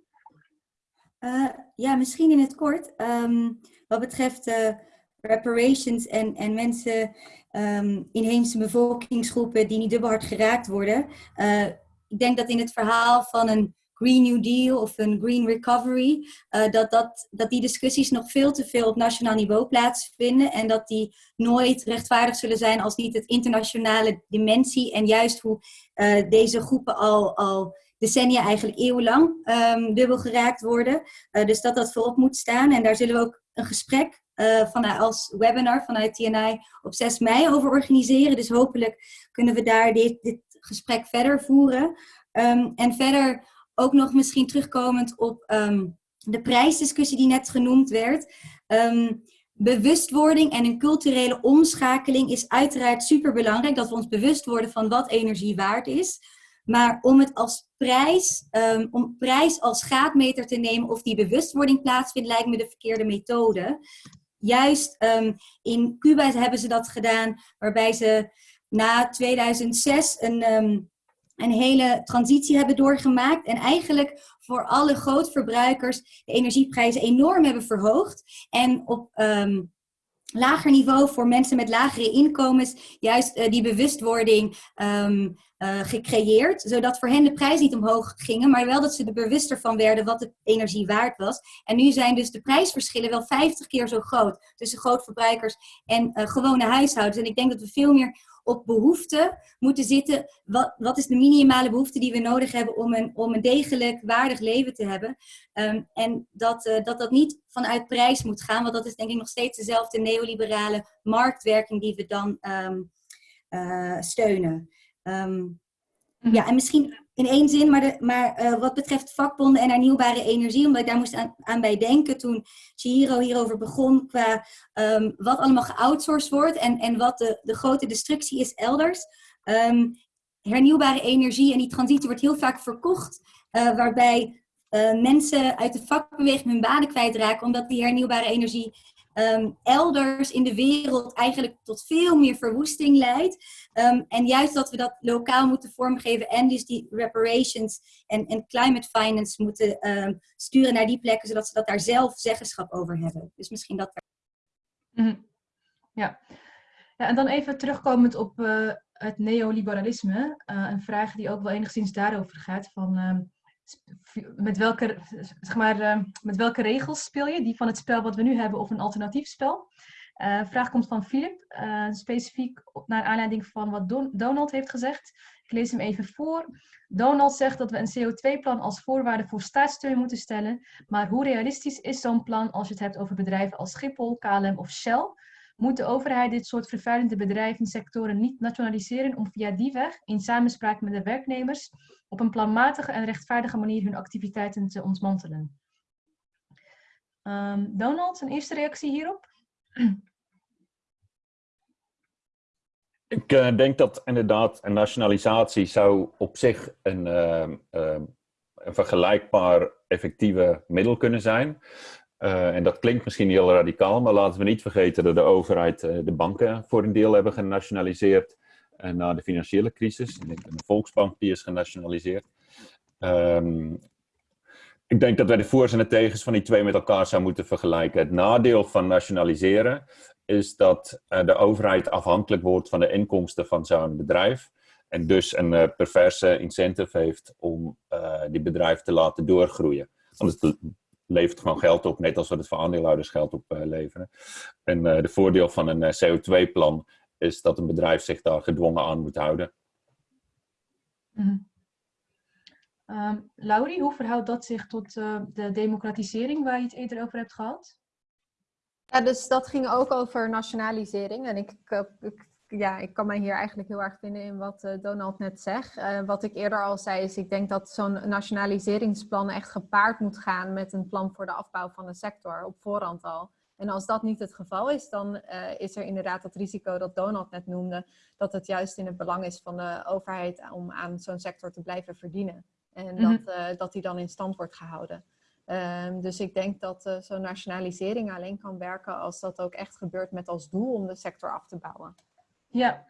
Uh, ja, misschien in het kort. Um, wat betreft uh, reparations en, en mensen, um, inheemse bevolkingsgroepen die niet dubbel hard geraakt worden. Uh, ik denk dat in het verhaal van een Green New Deal of een Green Recovery, eh, dat, dat, dat die discussies nog veel te veel op nationaal niveau plaatsvinden en dat die nooit rechtvaardig zullen zijn als niet het internationale dimensie en juist hoe eh, deze groepen al, al decennia, eigenlijk eeuwenlang, um, dubbel geraakt worden. Dus dat dat voorop moet staan en daar zullen we ook een gesprek uh, vanuit, als webinar vanuit TNI op 6 mei over organiseren. Dus hopelijk kunnen we daar dit, dit gesprek verder voeren. Um, en verder ook nog misschien terugkomend op um, de prijsdiscussie die net genoemd werd. Um, bewustwording en een culturele omschakeling is uiteraard super belangrijk. Dat we ons bewust worden van wat energie waard is. Maar om het als prijs, om prijs als gaatmeter te nemen of die bewustwording plaatsvindt, lijkt me de verkeerde methode. Juist um, in Cuba hebben ze dat gedaan, waarbij ze na 2006 een, um, een hele transitie hebben doorgemaakt. En eigenlijk voor alle grootverbruikers de energieprijzen enorm hebben verhoogd. En op um, lager niveau voor mensen met lagere inkomens juist uh, die bewustwording uh, gecreëerd. Zodat voor hen de prijs niet omhoog gingen, maar wel dat ze er bewuster van werden wat de energie waard was. En nu zijn dus de prijsverschillen wel 50 keer zo groot tussen grootverbruikers en uh, gewone huishoudens. En ik denk dat we veel meer op behoeften moeten zitten. Wat, wat is de minimale behoefte die we nodig hebben om een, om een degelijk, waardig leven te hebben? Um, en dat, uh, dat dat niet vanuit prijs moet gaan, want dat is denk ik nog steeds dezelfde neoliberale marktwerking die we dan uh, steunen. Um, ja, en misschien in één zin, maar, de, maar uh, wat betreft vakbonden en hernieuwbare energie, omdat ik daar moest aan, aan bij denken toen Chihiro hierover begon, qua um, wat allemaal geoutsourced wordt en, en wat de, de grote destructie is elders. Um, hernieuwbare energie en die transitie wordt heel vaak verkocht, uh, waarbij uh, mensen uit de vakbeweging hun banen kwijtraken, omdat die hernieuwbare energie um, elders in de wereld eigenlijk tot veel meer verwoesting leidt. Um, en juist dat we dat lokaal moeten vormgeven en dus die reparations en, en climate finance moeten um, sturen naar die plekken, zodat ze dat daar zelf zeggenschap over hebben. Dus misschien dat. -hmm. ja. ja, en dan even terugkomend op uh, het neoliberalisme. Uh, een vraag die ook wel enigszins daarover gaat. Van, met welke, zeg maar, uh, met welke regels speel je? Die van het spel wat we nu hebben of een alternatief spel? Uh, vraag komt van Filip, uh, specifiek naar aanleiding van wat Don Donald heeft gezegd. Ik lees hem even voor. Donald zegt dat we een CO2-plan als voorwaarde voor staatssteun moeten stellen. Maar hoe realistisch is zo'n plan als je het hebt over bedrijven als Schiphol, KLM of Shell? Moet de overheid dit soort vervuilende bedrijven sectoren niet nationaliseren om via die weg, in samenspraak met de werknemers, op een planmatige en rechtvaardige manier hun activiteiten te ontmantelen? Um, Donald, een eerste reactie hierop? Ik uh, denk dat inderdaad een nationalisatie zou op zich een, uh, uh, een vergelijkbaar effectieve middel kunnen zijn. Uh, en dat klinkt misschien heel radicaal, maar laten we niet vergeten dat de overheid uh, de banken voor een deel hebben genationaliseerd uh, na de financiële crisis. De Volksbank die is genationaliseerd. Um, ik denk dat wij de voor's en de tegens van die twee met elkaar zouden moeten vergelijken. Het nadeel van nationaliseren is dat de overheid afhankelijk wordt van de inkomsten van zo'n bedrijf. En dus een perverse incentive heeft om die bedrijf te laten doorgroeien. Levert gewoon geld op, net als we het voor aandeelhouders geld op uh, leveren. En uh, de voordeel van een uh, CO2-plan is dat een bedrijf zich daar gedwongen aan moet houden. Mm. Um, Laurie, hoe verhoudt dat zich tot de democratisering waar je het eerder over hebt gehad? Ja, dus dat ging ook over nationalisering. En ik, ik ja, ik kan mij hier eigenlijk heel erg vinden in wat uh, Donald net zegt. Uh, wat ik eerder al zei is, ik denk dat zo'n nationaliseringsplan echt gepaard moet gaan met een plan voor de afbouw van de sector op voorhand al. En als dat niet het geval is, dan uh, is er inderdaad het risico dat Donald net noemde, dat het juist in het belang is van de overheid om aan zo'n sector te blijven verdienen. En mm -hmm. dat, dat die dan in stand wordt gehouden. Um, dus ik denk dat zo'n nationalisering alleen kan werken als dat ook echt gebeurt met als doel om de sector af te bouwen. Ja,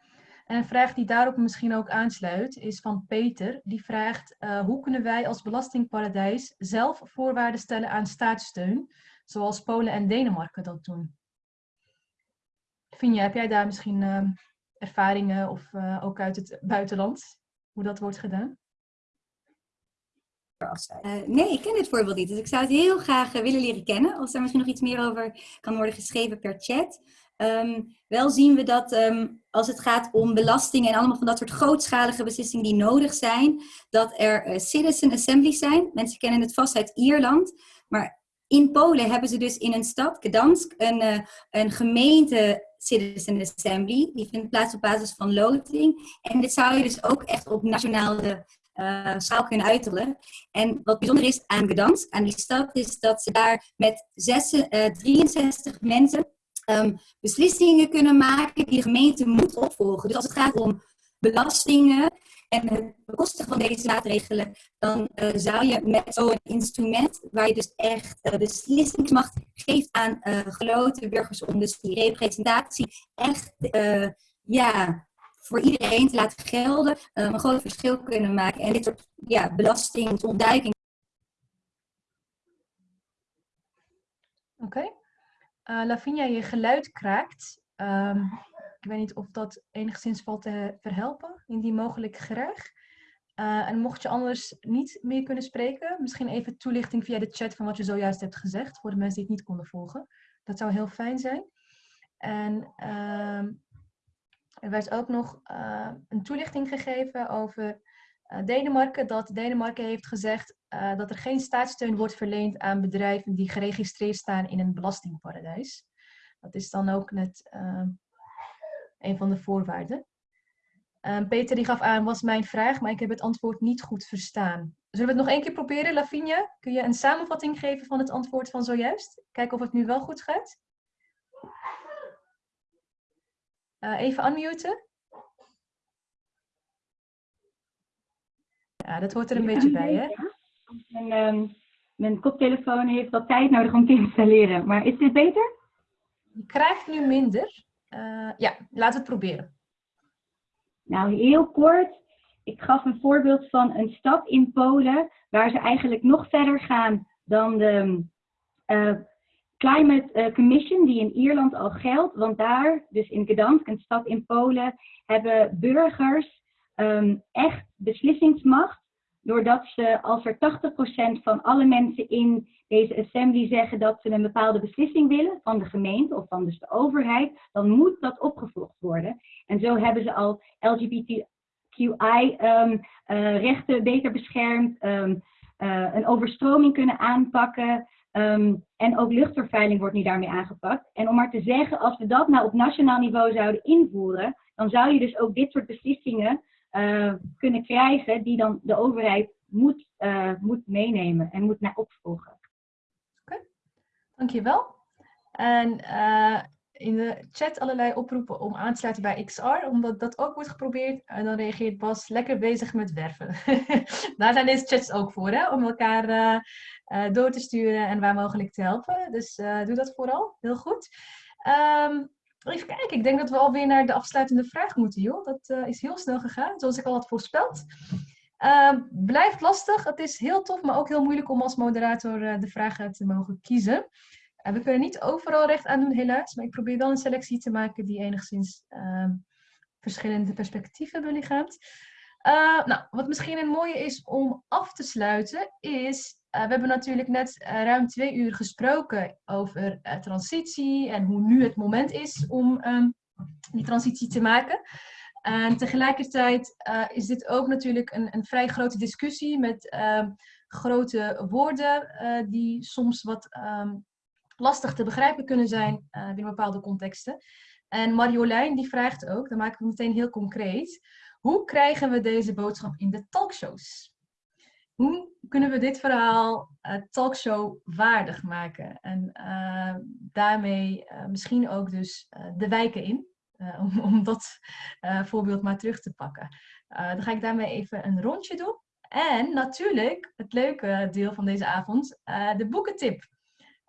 en een vraag die daarop misschien ook aansluit is van Peter. Die vraagt, uh, hoe kunnen wij als belastingparadijs zelf voorwaarden stellen aan staatssteun, zoals Polen en Denemarken dat doen? Finja, heb jij daar misschien uh, ervaringen of uh, ook uit het buitenland, hoe dat wordt gedaan? Uh, nee, ik ken dit voorbeeld niet. Dus ik zou het heel graag willen leren kennen. Als er misschien nog iets meer over kan worden geschreven per chat. Um, wel zien we dat um, als het gaat om belastingen en allemaal van dat soort grootschalige beslissingen die nodig zijn, dat er uh, citizen assemblies zijn. Mensen kennen het vast uit Ierland. Maar in Polen hebben ze dus in een stad, Gdansk, een, uh, een gemeente citizen assembly. Die vindt plaats op basis van loting. En dit zou je dus ook echt op nationale uh, schaal kunnen uiterlijk. En wat bijzonder is aan Gdansk, aan die stad, is dat ze daar met zes, uh, 63 mensen um, beslissingen kunnen maken die de gemeente moet opvolgen. Dus als het gaat om belastingen en het bekostigen van deze maatregelen, dan uh, zou je met zo'n instrument, waar je dus echt uh, beslissingsmacht geeft aan uh, geloten burgers, om dus die representatie echt ja, voor iedereen te laten gelden, een groot verschil kunnen maken. En dit soort ja, belastingontduiking. Oké. Uh, Lavinia, je geluid kraakt. Um, ik weet niet of dat enigszins valt te verhelpen, indien mogelijk graag. Uh, en mocht je anders niet meer kunnen spreken, misschien even toelichting via de chat van wat je zojuist hebt gezegd, voor de mensen die het niet konden volgen. Dat zou heel fijn zijn. En uh, er werd ook nog uh, een toelichting gegeven over Denemarken, dat Denemarken heeft gezegd uh, dat er geen staatssteun wordt verleend aan bedrijven die geregistreerd staan in een belastingparadijs. Dat is dan ook net uh, een van de voorwaarden. Um, Peter die gaf aan, was mijn vraag, maar ik heb het antwoord niet goed verstaan. Zullen we het nog één keer proberen, Lavinia? Kun je een samenvatting geven van het antwoord van zojuist? Kijken of het nu wel goed gaat. Even unmuten. Ja, dat hoort er een ja, beetje bij, hè? Um, mijn koptelefoon heeft wat tijd nodig om te installeren. Maar is dit beter? Je krijgt nu minder. Uh, ja, laten we het proberen. Nou, heel kort. Ik gaf een voorbeeld van een stad in Polen waar ze eigenlijk nog verder gaan dan de uh, Climate uh, Commission die in Ierland al geldt. Want daar, dus in Gdansk, een stad in Polen, hebben burgers um, echt beslissingsmacht. Doordat ze, als er 80% van alle mensen in deze assembly zeggen dat ze een bepaalde beslissing willen van de gemeente of van dus de overheid, dan moet dat opgevolgd worden. En zo hebben ze al LGBTQI-rechten um, uh, beter beschermd, um, uh, een overstroming kunnen aanpakken. En ook luchtvervuiling wordt nu daarmee aangepakt. En om maar te zeggen, als we dat nou op nationaal niveau zouden invoeren, dan zou je dus ook dit soort beslissingen uh, kunnen krijgen die dan de overheid moet, uh, moet meenemen en moet naar opvolgen. Oké, dankjewel. En uh, in de chat allerlei oproepen om aan te sluiten bij XR, omdat dat ook wordt geprobeerd. En dan reageert Bas lekker bezig met werven. Daar zijn deze chats ook voor, hè? om elkaar door te sturen en waar mogelijk te helpen. Dus doe dat vooral, heel goed. Um, even kijken, ik denk dat we alweer naar de afsluitende vraag moeten, joh. Dat uh, is heel snel gegaan, zoals ik al had voorspeld. blijft lastig, het is heel tof, maar ook heel moeilijk om als moderator de vragen te mogen kiezen. Uh, we kunnen niet overal recht aan doen, helaas. Maar ik probeer wel een selectie te maken die enigszins uh, verschillende perspectieven belichaamt. Uh, nou, wat misschien een mooie is om af te sluiten, is... we hebben natuurlijk net ruim twee uur gesproken over transitie en hoe nu het moment is om um, die transitie te maken. En tegelijkertijd is dit ook natuurlijk een, een vrij grote discussie met ehm, grote woorden die soms wat um, lastig te begrijpen kunnen zijn binnen bepaalde contexten. En Marjolein die vraagt ook, dan maken we meteen heel concreet, hoe krijgen we deze boodschap in de talkshows? Hoe kunnen we dit verhaal uh, talkshow waardig maken? En uh, daarmee misschien ook dus de wijken in, om, om dat voorbeeld maar terug te pakken. dan ga ik daarmee even een rondje doen. En natuurlijk, het leuke deel van deze avond, de boekentip.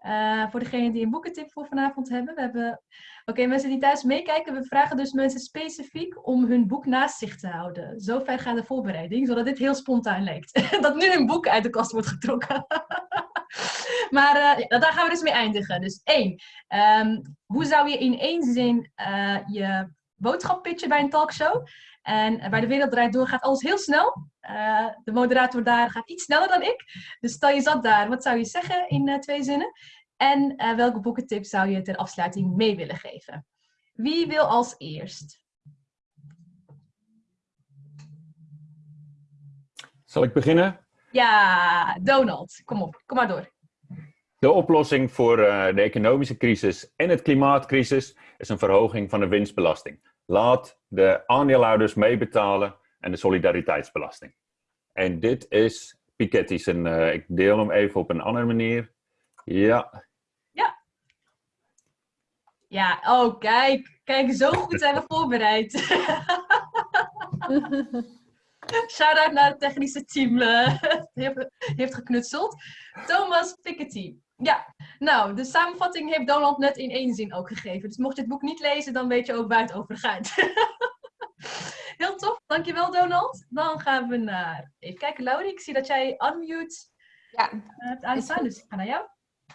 Uh, voor degenen die een boekentip voor vanavond hebben. We hebben... Oké, mensen die thuis meekijken, we vragen dus mensen specifiek om hun boek naast zich te houden. Zover gaat de voorbereiding, zodat dit heel spontaan lijkt. dat nu een boek uit de kast wordt getrokken. maar ja, daar gaan we dus mee eindigen. Dus één, um, hoe zou je in één zin uh, je boodschap pitchen bij een talkshow? En bij de Wereld Draait Door gaat alles heel snel. Eh, de moderator daar gaat iets sneller dan ik. Dus stel je zat daar, wat zou je zeggen in eh, twee zinnen? En eh, welke boekentip zou je ter afsluiting mee willen geven? Wie wil als eerst? Zal ik beginnen? Ja, Donald. Kom op, kom maar door. De oplossing voor de economische crisis en het klimaatcrisis is een verhoging van de winstbelasting. Laat de aandeelhouders meebetalen en de solidariteitsbelasting. En dit is Piketty's. En eh, ik deel hem even op een andere manier. Ja, Ja, oh kijk. Kijk, zo goed zijn we voorbereid. Shout-out naar het technische team. eh, heeft, heeft geknutseld. Thomas Piketty. Ja, nou, de samenvatting heeft Donald net in één zin ook gegeven. Dus mocht je het boek niet lezen, dan weet je ook waar het over gaat. Heel tof, dankjewel Donald. Dan gaan we naar, even kijken Laurie, ik zie dat jij unmute Ja, hebt aanstaan, dus ik ga naar jou.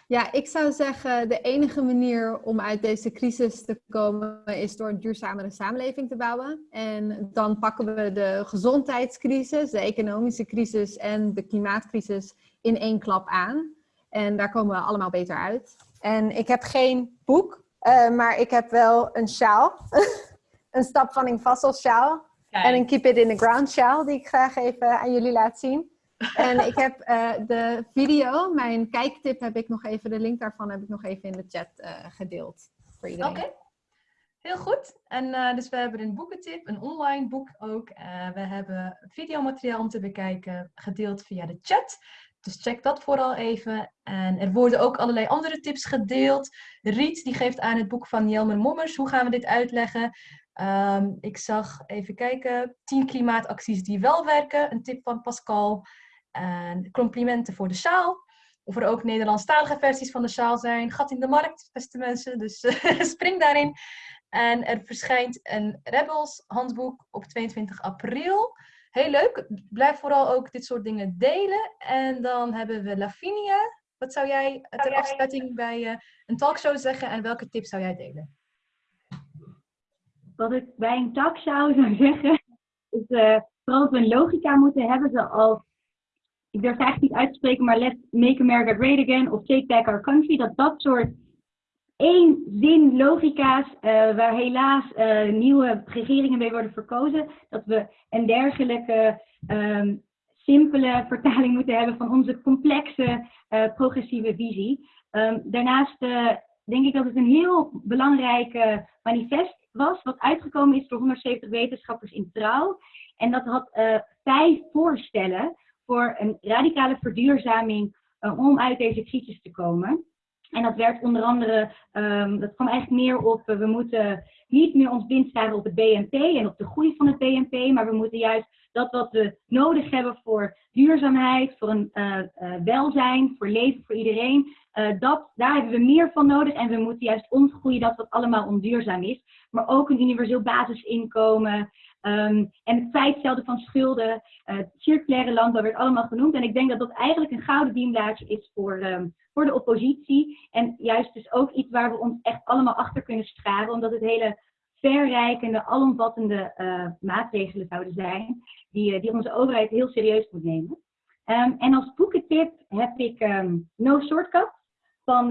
Ja, ik zou zeggen, de enige manier om uit deze crisis te komen is door een duurzamere samenleving te bouwen. En dan pakken we de gezondheidscrisis, de economische crisis en de klimaatcrisis in één klap aan. En daar komen we allemaal beter uit. En ik heb geen boek, eh, maar ik heb wel een sjaal. een Stap van Vassel sjaal. En een Keep It in the Ground sjaal, die ik graag even aan jullie laat zien. En ik heb eh, de video, mijn kijktip heb ik nog even, de link daarvan heb ik nog even in de chat eh, gedeeld. Voor iedereen. Oké, heel goed. En dus we hebben een boekentip, een online boek ook. We hebben videomateriaal om te bekijken, gedeeld via de chat. Dus check dat vooral even. En er worden ook allerlei andere tips gedeeld. Riet die geeft aan het boek van Jelmer Mommers. Hoe gaan we dit uitleggen? Ehm, ik zag, even kijken, 10 klimaatacties die wel werken. Een tip van Pascal. En complimenten voor de sjaal. Of er ook Nederlandstalige versies van de sjaal zijn. Gat in de markt, beste mensen. Dus spring daarin. En er verschijnt een Rebels handboek op 22 april. Heel leuk. Blijf vooral ook dit soort dingen delen. En dan hebben we Lavinia. Wat zou jij ter afsluiting bij eh, een talkshow zeggen en welke tips zou jij delen? wat ik bij een talkshow zou zeggen, is eh, vooral dat we een logica moeten hebben, zoals, ik durf het eigenlijk niet uit te spreken, maar Let's Make America Great Again of Take Back Our Country, dat dat soort één zin logica's, eh, waar helaas eh, nieuwe regeringen mee worden verkozen, dat we een dergelijke ehm, simpele vertaling moeten hebben van onze complexe eh, progressieve visie. Ehm, daarnaast denk ik dat het een heel belangrijk manifest was, wat uitgekomen is door 170 wetenschappers in trouw. En dat had vijf voorstellen voor een radicale verduurzaming om uit deze crisis te komen. En dat werd onder andere, ehm, dat kwam eigenlijk meer op, eh, we moeten niet meer ons blind op het BNP en op de groei van het BNP, maar we moeten juist dat wat we nodig hebben voor duurzaamheid, voor een eh, eh, welzijn, voor leven voor iedereen, dat, daar hebben we meer van nodig en we moeten juist ontgroeien dat wat allemaal onduurzaam is. Maar ook een universeel basisinkomen ehm, en het feitstelde van schulden, eh, circulaire landbouw werd allemaal genoemd. En ik denk dat dat eigenlijk een gouden dienblaadje is voor, ehm, voor de oppositie. En juist dus ook iets waar we ons echt allemaal achter kunnen scharen, omdat het hele verrijkende, alomvattende eh, maatregelen zouden zijn, die, eh, die onze overheid heel serieus moet nemen. Ehm, en als boekentip heb ik No Shortcut van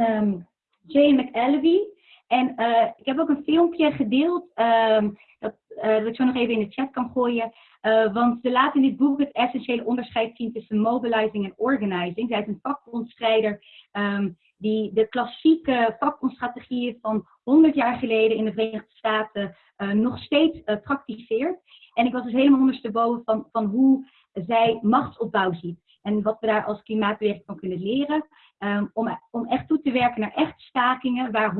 Jane McAlevey. En eh, ik heb ook een filmpje gedeeld, ehm, dat, eh, dat ik zo nog even in de chat kan gooien. Eh, want ze laat in dit boek het essentiële onderscheid zien tussen mobilizing en organizing. Zij is een vakbondstrijder ehm, die de klassieke vakbondstrategieën van 100 jaar geleden in de Verenigde Staten nog steeds praktiseert. En ik was dus helemaal ondersteboven van, van hoe zij machtsopbouw ziet. En wat we daar als klimaatbeweging van kunnen leren. Ehm, om, om echt toe te werken naar echte stakingen waar 100%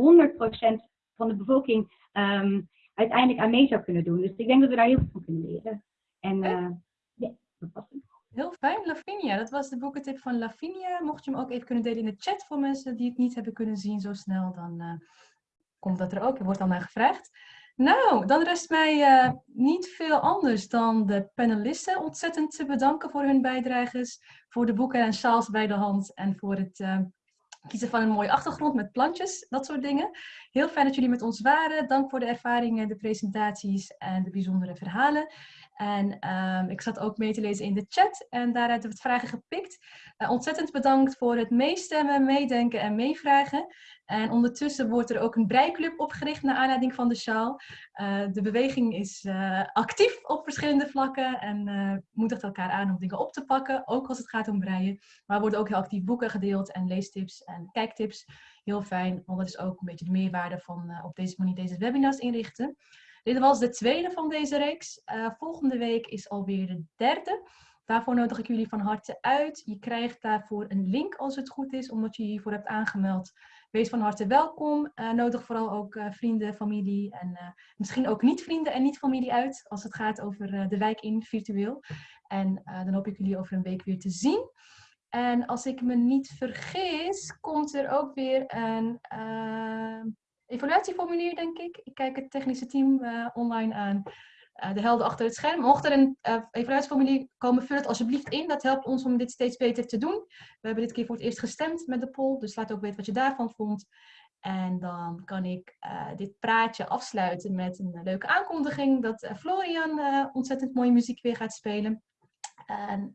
van de bevolking ehm, uiteindelijk aan mee zou kunnen doen. Dus ik denk dat we daar heel veel van kunnen leren. En eh, ja, dat was het. Heel fijn, Lavinia. Dat was de boekentip van Lavinia. Mocht je hem ook even kunnen delen in de chat voor mensen die het niet hebben kunnen zien zo snel, dan eh, komt dat er ook. Er wordt dan naar gevraagd. Nou, dan rest mij eh, niet veel anders dan de panelisten ontzettend te bedanken voor hun bijdrages, voor de boeken en sjaals bij de hand en voor het eh, kiezen van een mooie achtergrond met plantjes, dat soort dingen. Heel fijn dat jullie met ons waren. Dank voor de ervaringen, de presentaties en de bijzondere verhalen. En ehm, ik zat ook mee te lezen in de chat en daaruit we het vragen gepikt. Uh, ontzettend bedankt voor het meestemmen, meedenken en meevragen. En ondertussen wordt er ook een breiklub opgericht naar aanleiding van de sjaal. Uh, de beweging is uh, actief op verschillende vlakken en uh, moedigt elkaar aan om dingen op te pakken, ook als het gaat om breien. Maar er worden ook heel actief boeken gedeeld en leestips en kijktips. Heel fijn, want dat is ook een beetje de meerwaarde van op deze manier deze webinars inrichten. Dit was de tweede van deze reeks. volgende week is alweer de derde. Daarvoor nodig ik jullie van harte uit. Je krijgt daarvoor een link als het goed is, omdat je hiervoor hebt aangemeld. Wees van harte welkom. Uh, nodig vooral ook uh, vrienden, familie en misschien ook niet-vrienden en niet-familie uit als het gaat over de wijk in virtueel. En dan hoop ik jullie over een week weer te zien. En als ik me niet vergis, komt er ook weer een evaluatieformulier, denk ik. Ik kijk het technische team online aan. Uh, de helden achter het scherm. Mocht er een uh, evaluatieformulier komen, vul het alsjeblieft in. Dat helpt ons om dit steeds beter te doen. We hebben dit keer voor het eerst gestemd met de poll, dus laat ook weten wat je daarvan vond. En dan kan ik dit praatje afsluiten met een leuke aankondiging dat Florian ontzettend mooie muziek weer gaat spelen. En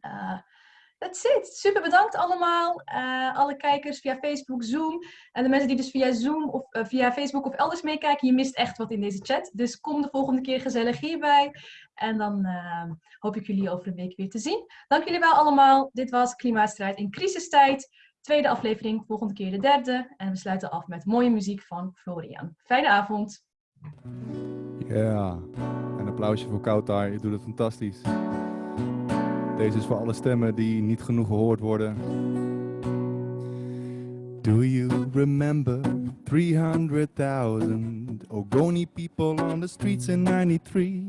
That's it. Super bedankt allemaal. Uh, alle kijkers via Facebook, Zoom. En de mensen die dus via Zoom of uh, via Facebook of elders meekijken. Je mist echt wat in deze chat. Dus kom de volgende keer gezellig hierbij. En dan uh, hoop ik jullie over een week weer te zien. Dank jullie wel allemaal. Dit was Klimaatstrijd in crisistijd. Tweede aflevering, volgende keer de derde. En we sluiten af met mooie muziek van Florian. Fijne avond. Ja, yeah. een applausje voor Kautar. Je doet het fantastisch. Deze is voor alle stemmen die niet genoeg gehoord worden. Do you remember 300,000 Ogoni people on the streets in 93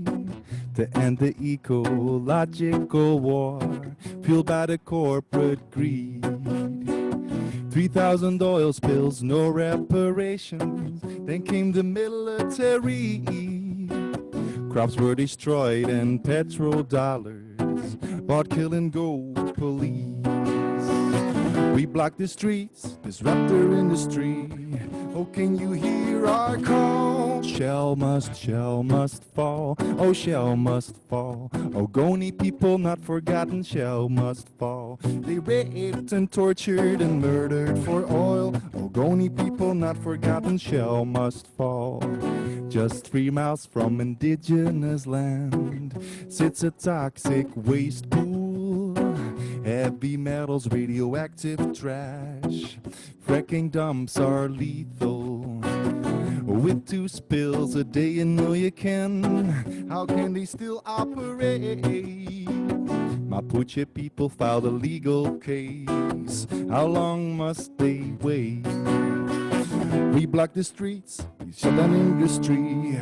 to end the ecological war fueled by the corporate greed? 3,000 oil spills, no reparations. Then came the military. Crops were destroyed and bought killing gold police. We block the streets, disrupt their industry. Oh, can you hear our call? Shell must, shell must fall. Oh, shell must fall. Oh, Ogoni people not forgotten, shell must fall. They raped and tortured and murdered for oil. Oh, Ogoni people not forgotten, shell must fall. Just three miles from indigenous land sits a toxic waste pool. Heavy metals, radioactive trash. Fracking dumps are lethal. With two spills a day, you know you can. How can they still operate? Mapuche people filed a legal case. How long must they wait? We block the streets, we shut down industry.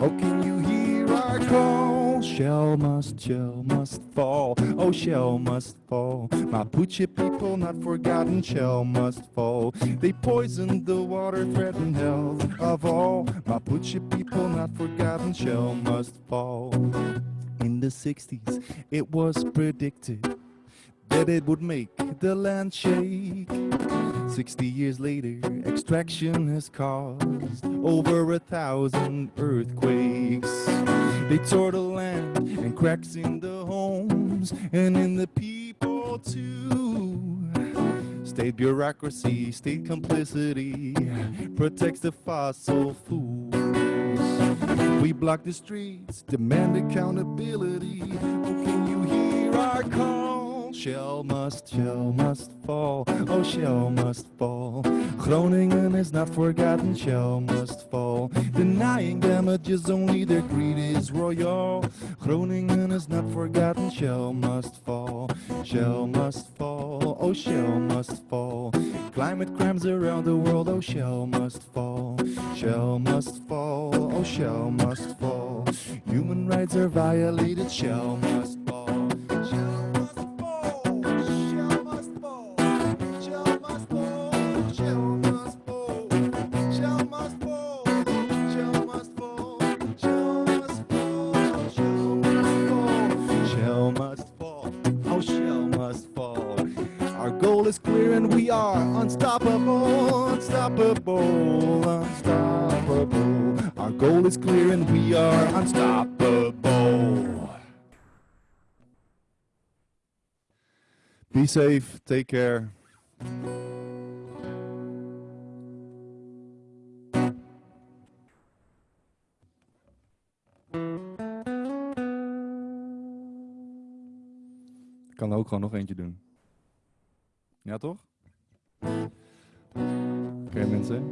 Oh, can you hear our call? Shell must, shell must fall. Oh, shell must fall. My Mapuche people not forgotten, shell must fall. They poisoned the water, threatened health of all. My Mapuche people not forgotten, shell must fall. In the 60s, it was predicted that it would make the land shake. 60 years later, extraction has caused over a thousand earthquakes. They tore the land and cracks in the homes and in the people too. State bureaucracy, state complicity protects the fossil fuels. We block the streets, demand accountability. Oh, can you hear our call? Shell must, shell must fall. Oh, shell must fall. Groningen is not forgotten. Shell must fall. Denying damages, only their greed is royal. Groningen is not forgotten. Shell must fall. Shell must fall. Oh, shell must fall. Climate crimes around the world. Oh, shell must fall. Shell must fall. Oh, shell must fall. Human rights are violated. Shell must are unstoppable, unstoppable, unstoppable. Our goal is clear and we are unstoppable. Be safe, take care. Ik kan er ook gewoon nog eentje doen. Ja, toch? Oké, mensen.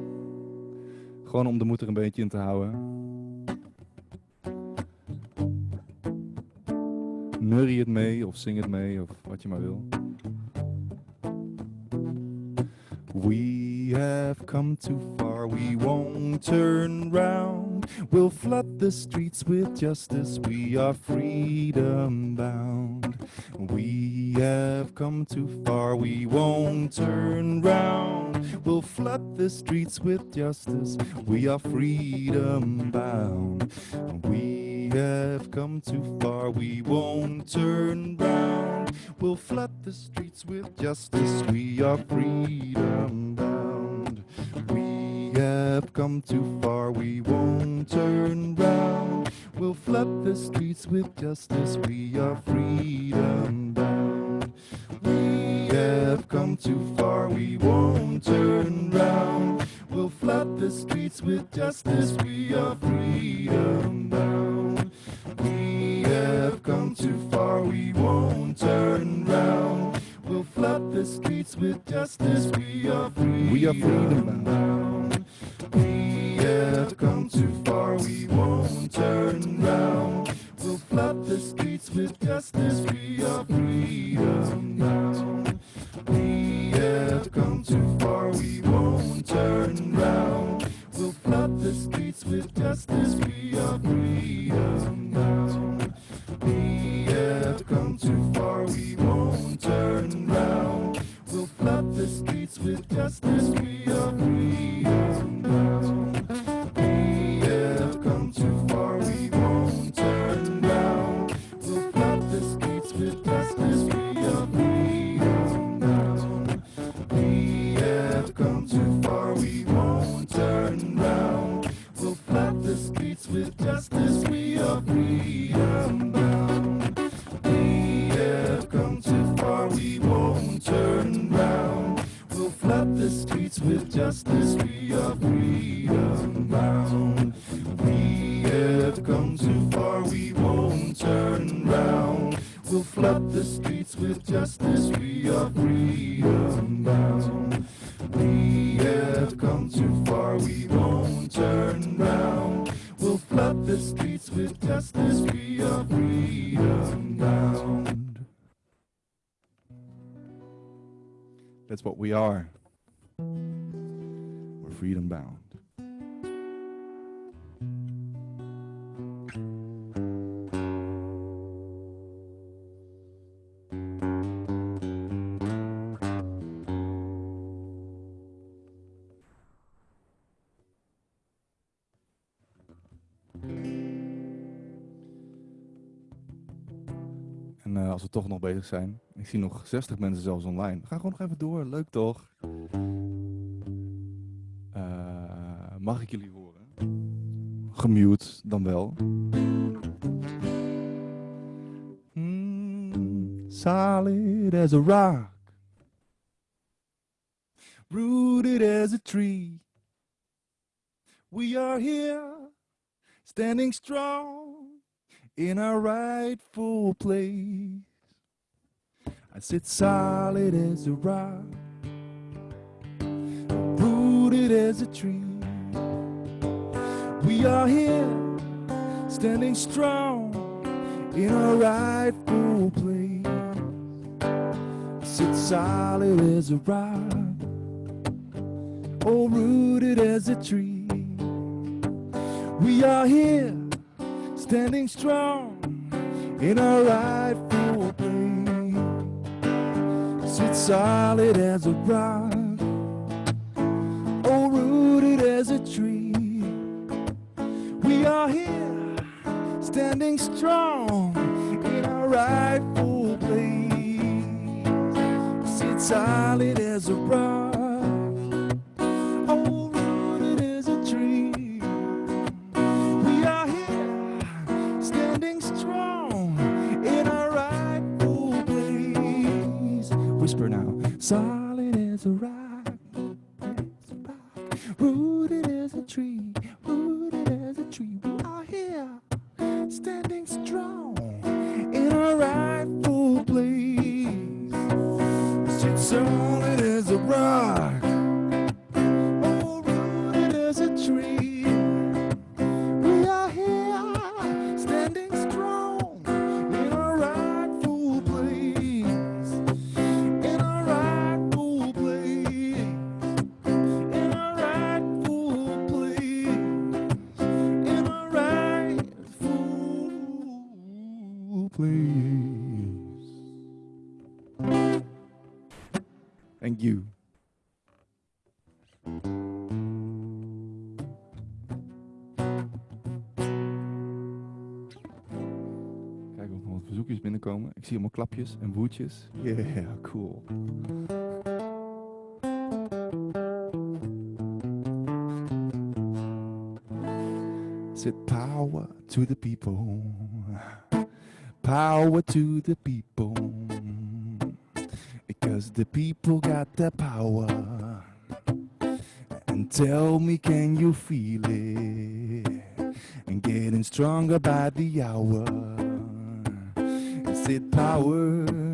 Gewoon om de moed er een beetje in te houden. Nurrie het mee of zing het mee of wat je maar wil. We have come too far, we won't turn round. We'll flood the streets with justice, we are freedom bound. We have come too far, we won't turn round. We'll flood the streets with justice, we are freedom bound. We have come too far, we won't turn round. We'll flood the streets with justice, we are freedom bound. We have come too far, we won't turn round. We'll flood the streets with justice, we are freedom bound. We have come too far, we won't turn round. We'll flood the streets with justice, we are freedom bound. We have come too far, we won't turn round. We'll flood the streets with justice, we are freedom, we are freedom bound. We have come too far, we won't turn round. We'll flood the streets with justice, we are freedom. We have come too far, we won't turn round. We'll flood the streets with justice, we are freedom. We have come too far, we won't turn round. We'll flood the streets with justice, we are freedom Eh, als we toch nog bezig zijn, ik zie nog 60 mensen zelfs online. We gewoon nog even door, leuk toch? Eh, mag ik jullie horen? Gemute dan wel. Mm, solid as a rock, rooted as a tree. We are here, standing strong in our rightful place. I sit solid as a rock, rooted as a tree. We are here, standing strong in our rightful place. I sit solid as a rock, oh, rooted as a tree. We are here standing strong in our rightful place. Sit solid as a rock, oh, rooted as a tree. We are here, standing strong in our rightful place. Sit solid as a rock. Solid as a rock, as a rock, rooted as a tree, rooted as a tree. We are here, standing strong in our rightful you. Kijken of er nog wat verzoekjes binnenkomen. Ik zie allemaal klapjes en woedjes. Yeah, cool. Said power to the people. Power to the people. The people got the power. And tell me, can you feel it? And getting stronger by the hour. Is it power?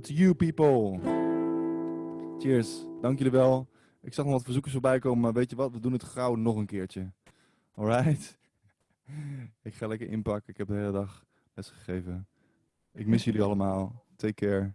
To you people. Cheers. Dank jullie wel. Ik zag nog wat verzoekers voorbij komen, maar weet je wat? We doen het gauw nog een keertje. Alright? Ik ga lekker inpakken. Ik heb de hele dag les gegeven. Ik mis jullie allemaal. Take care.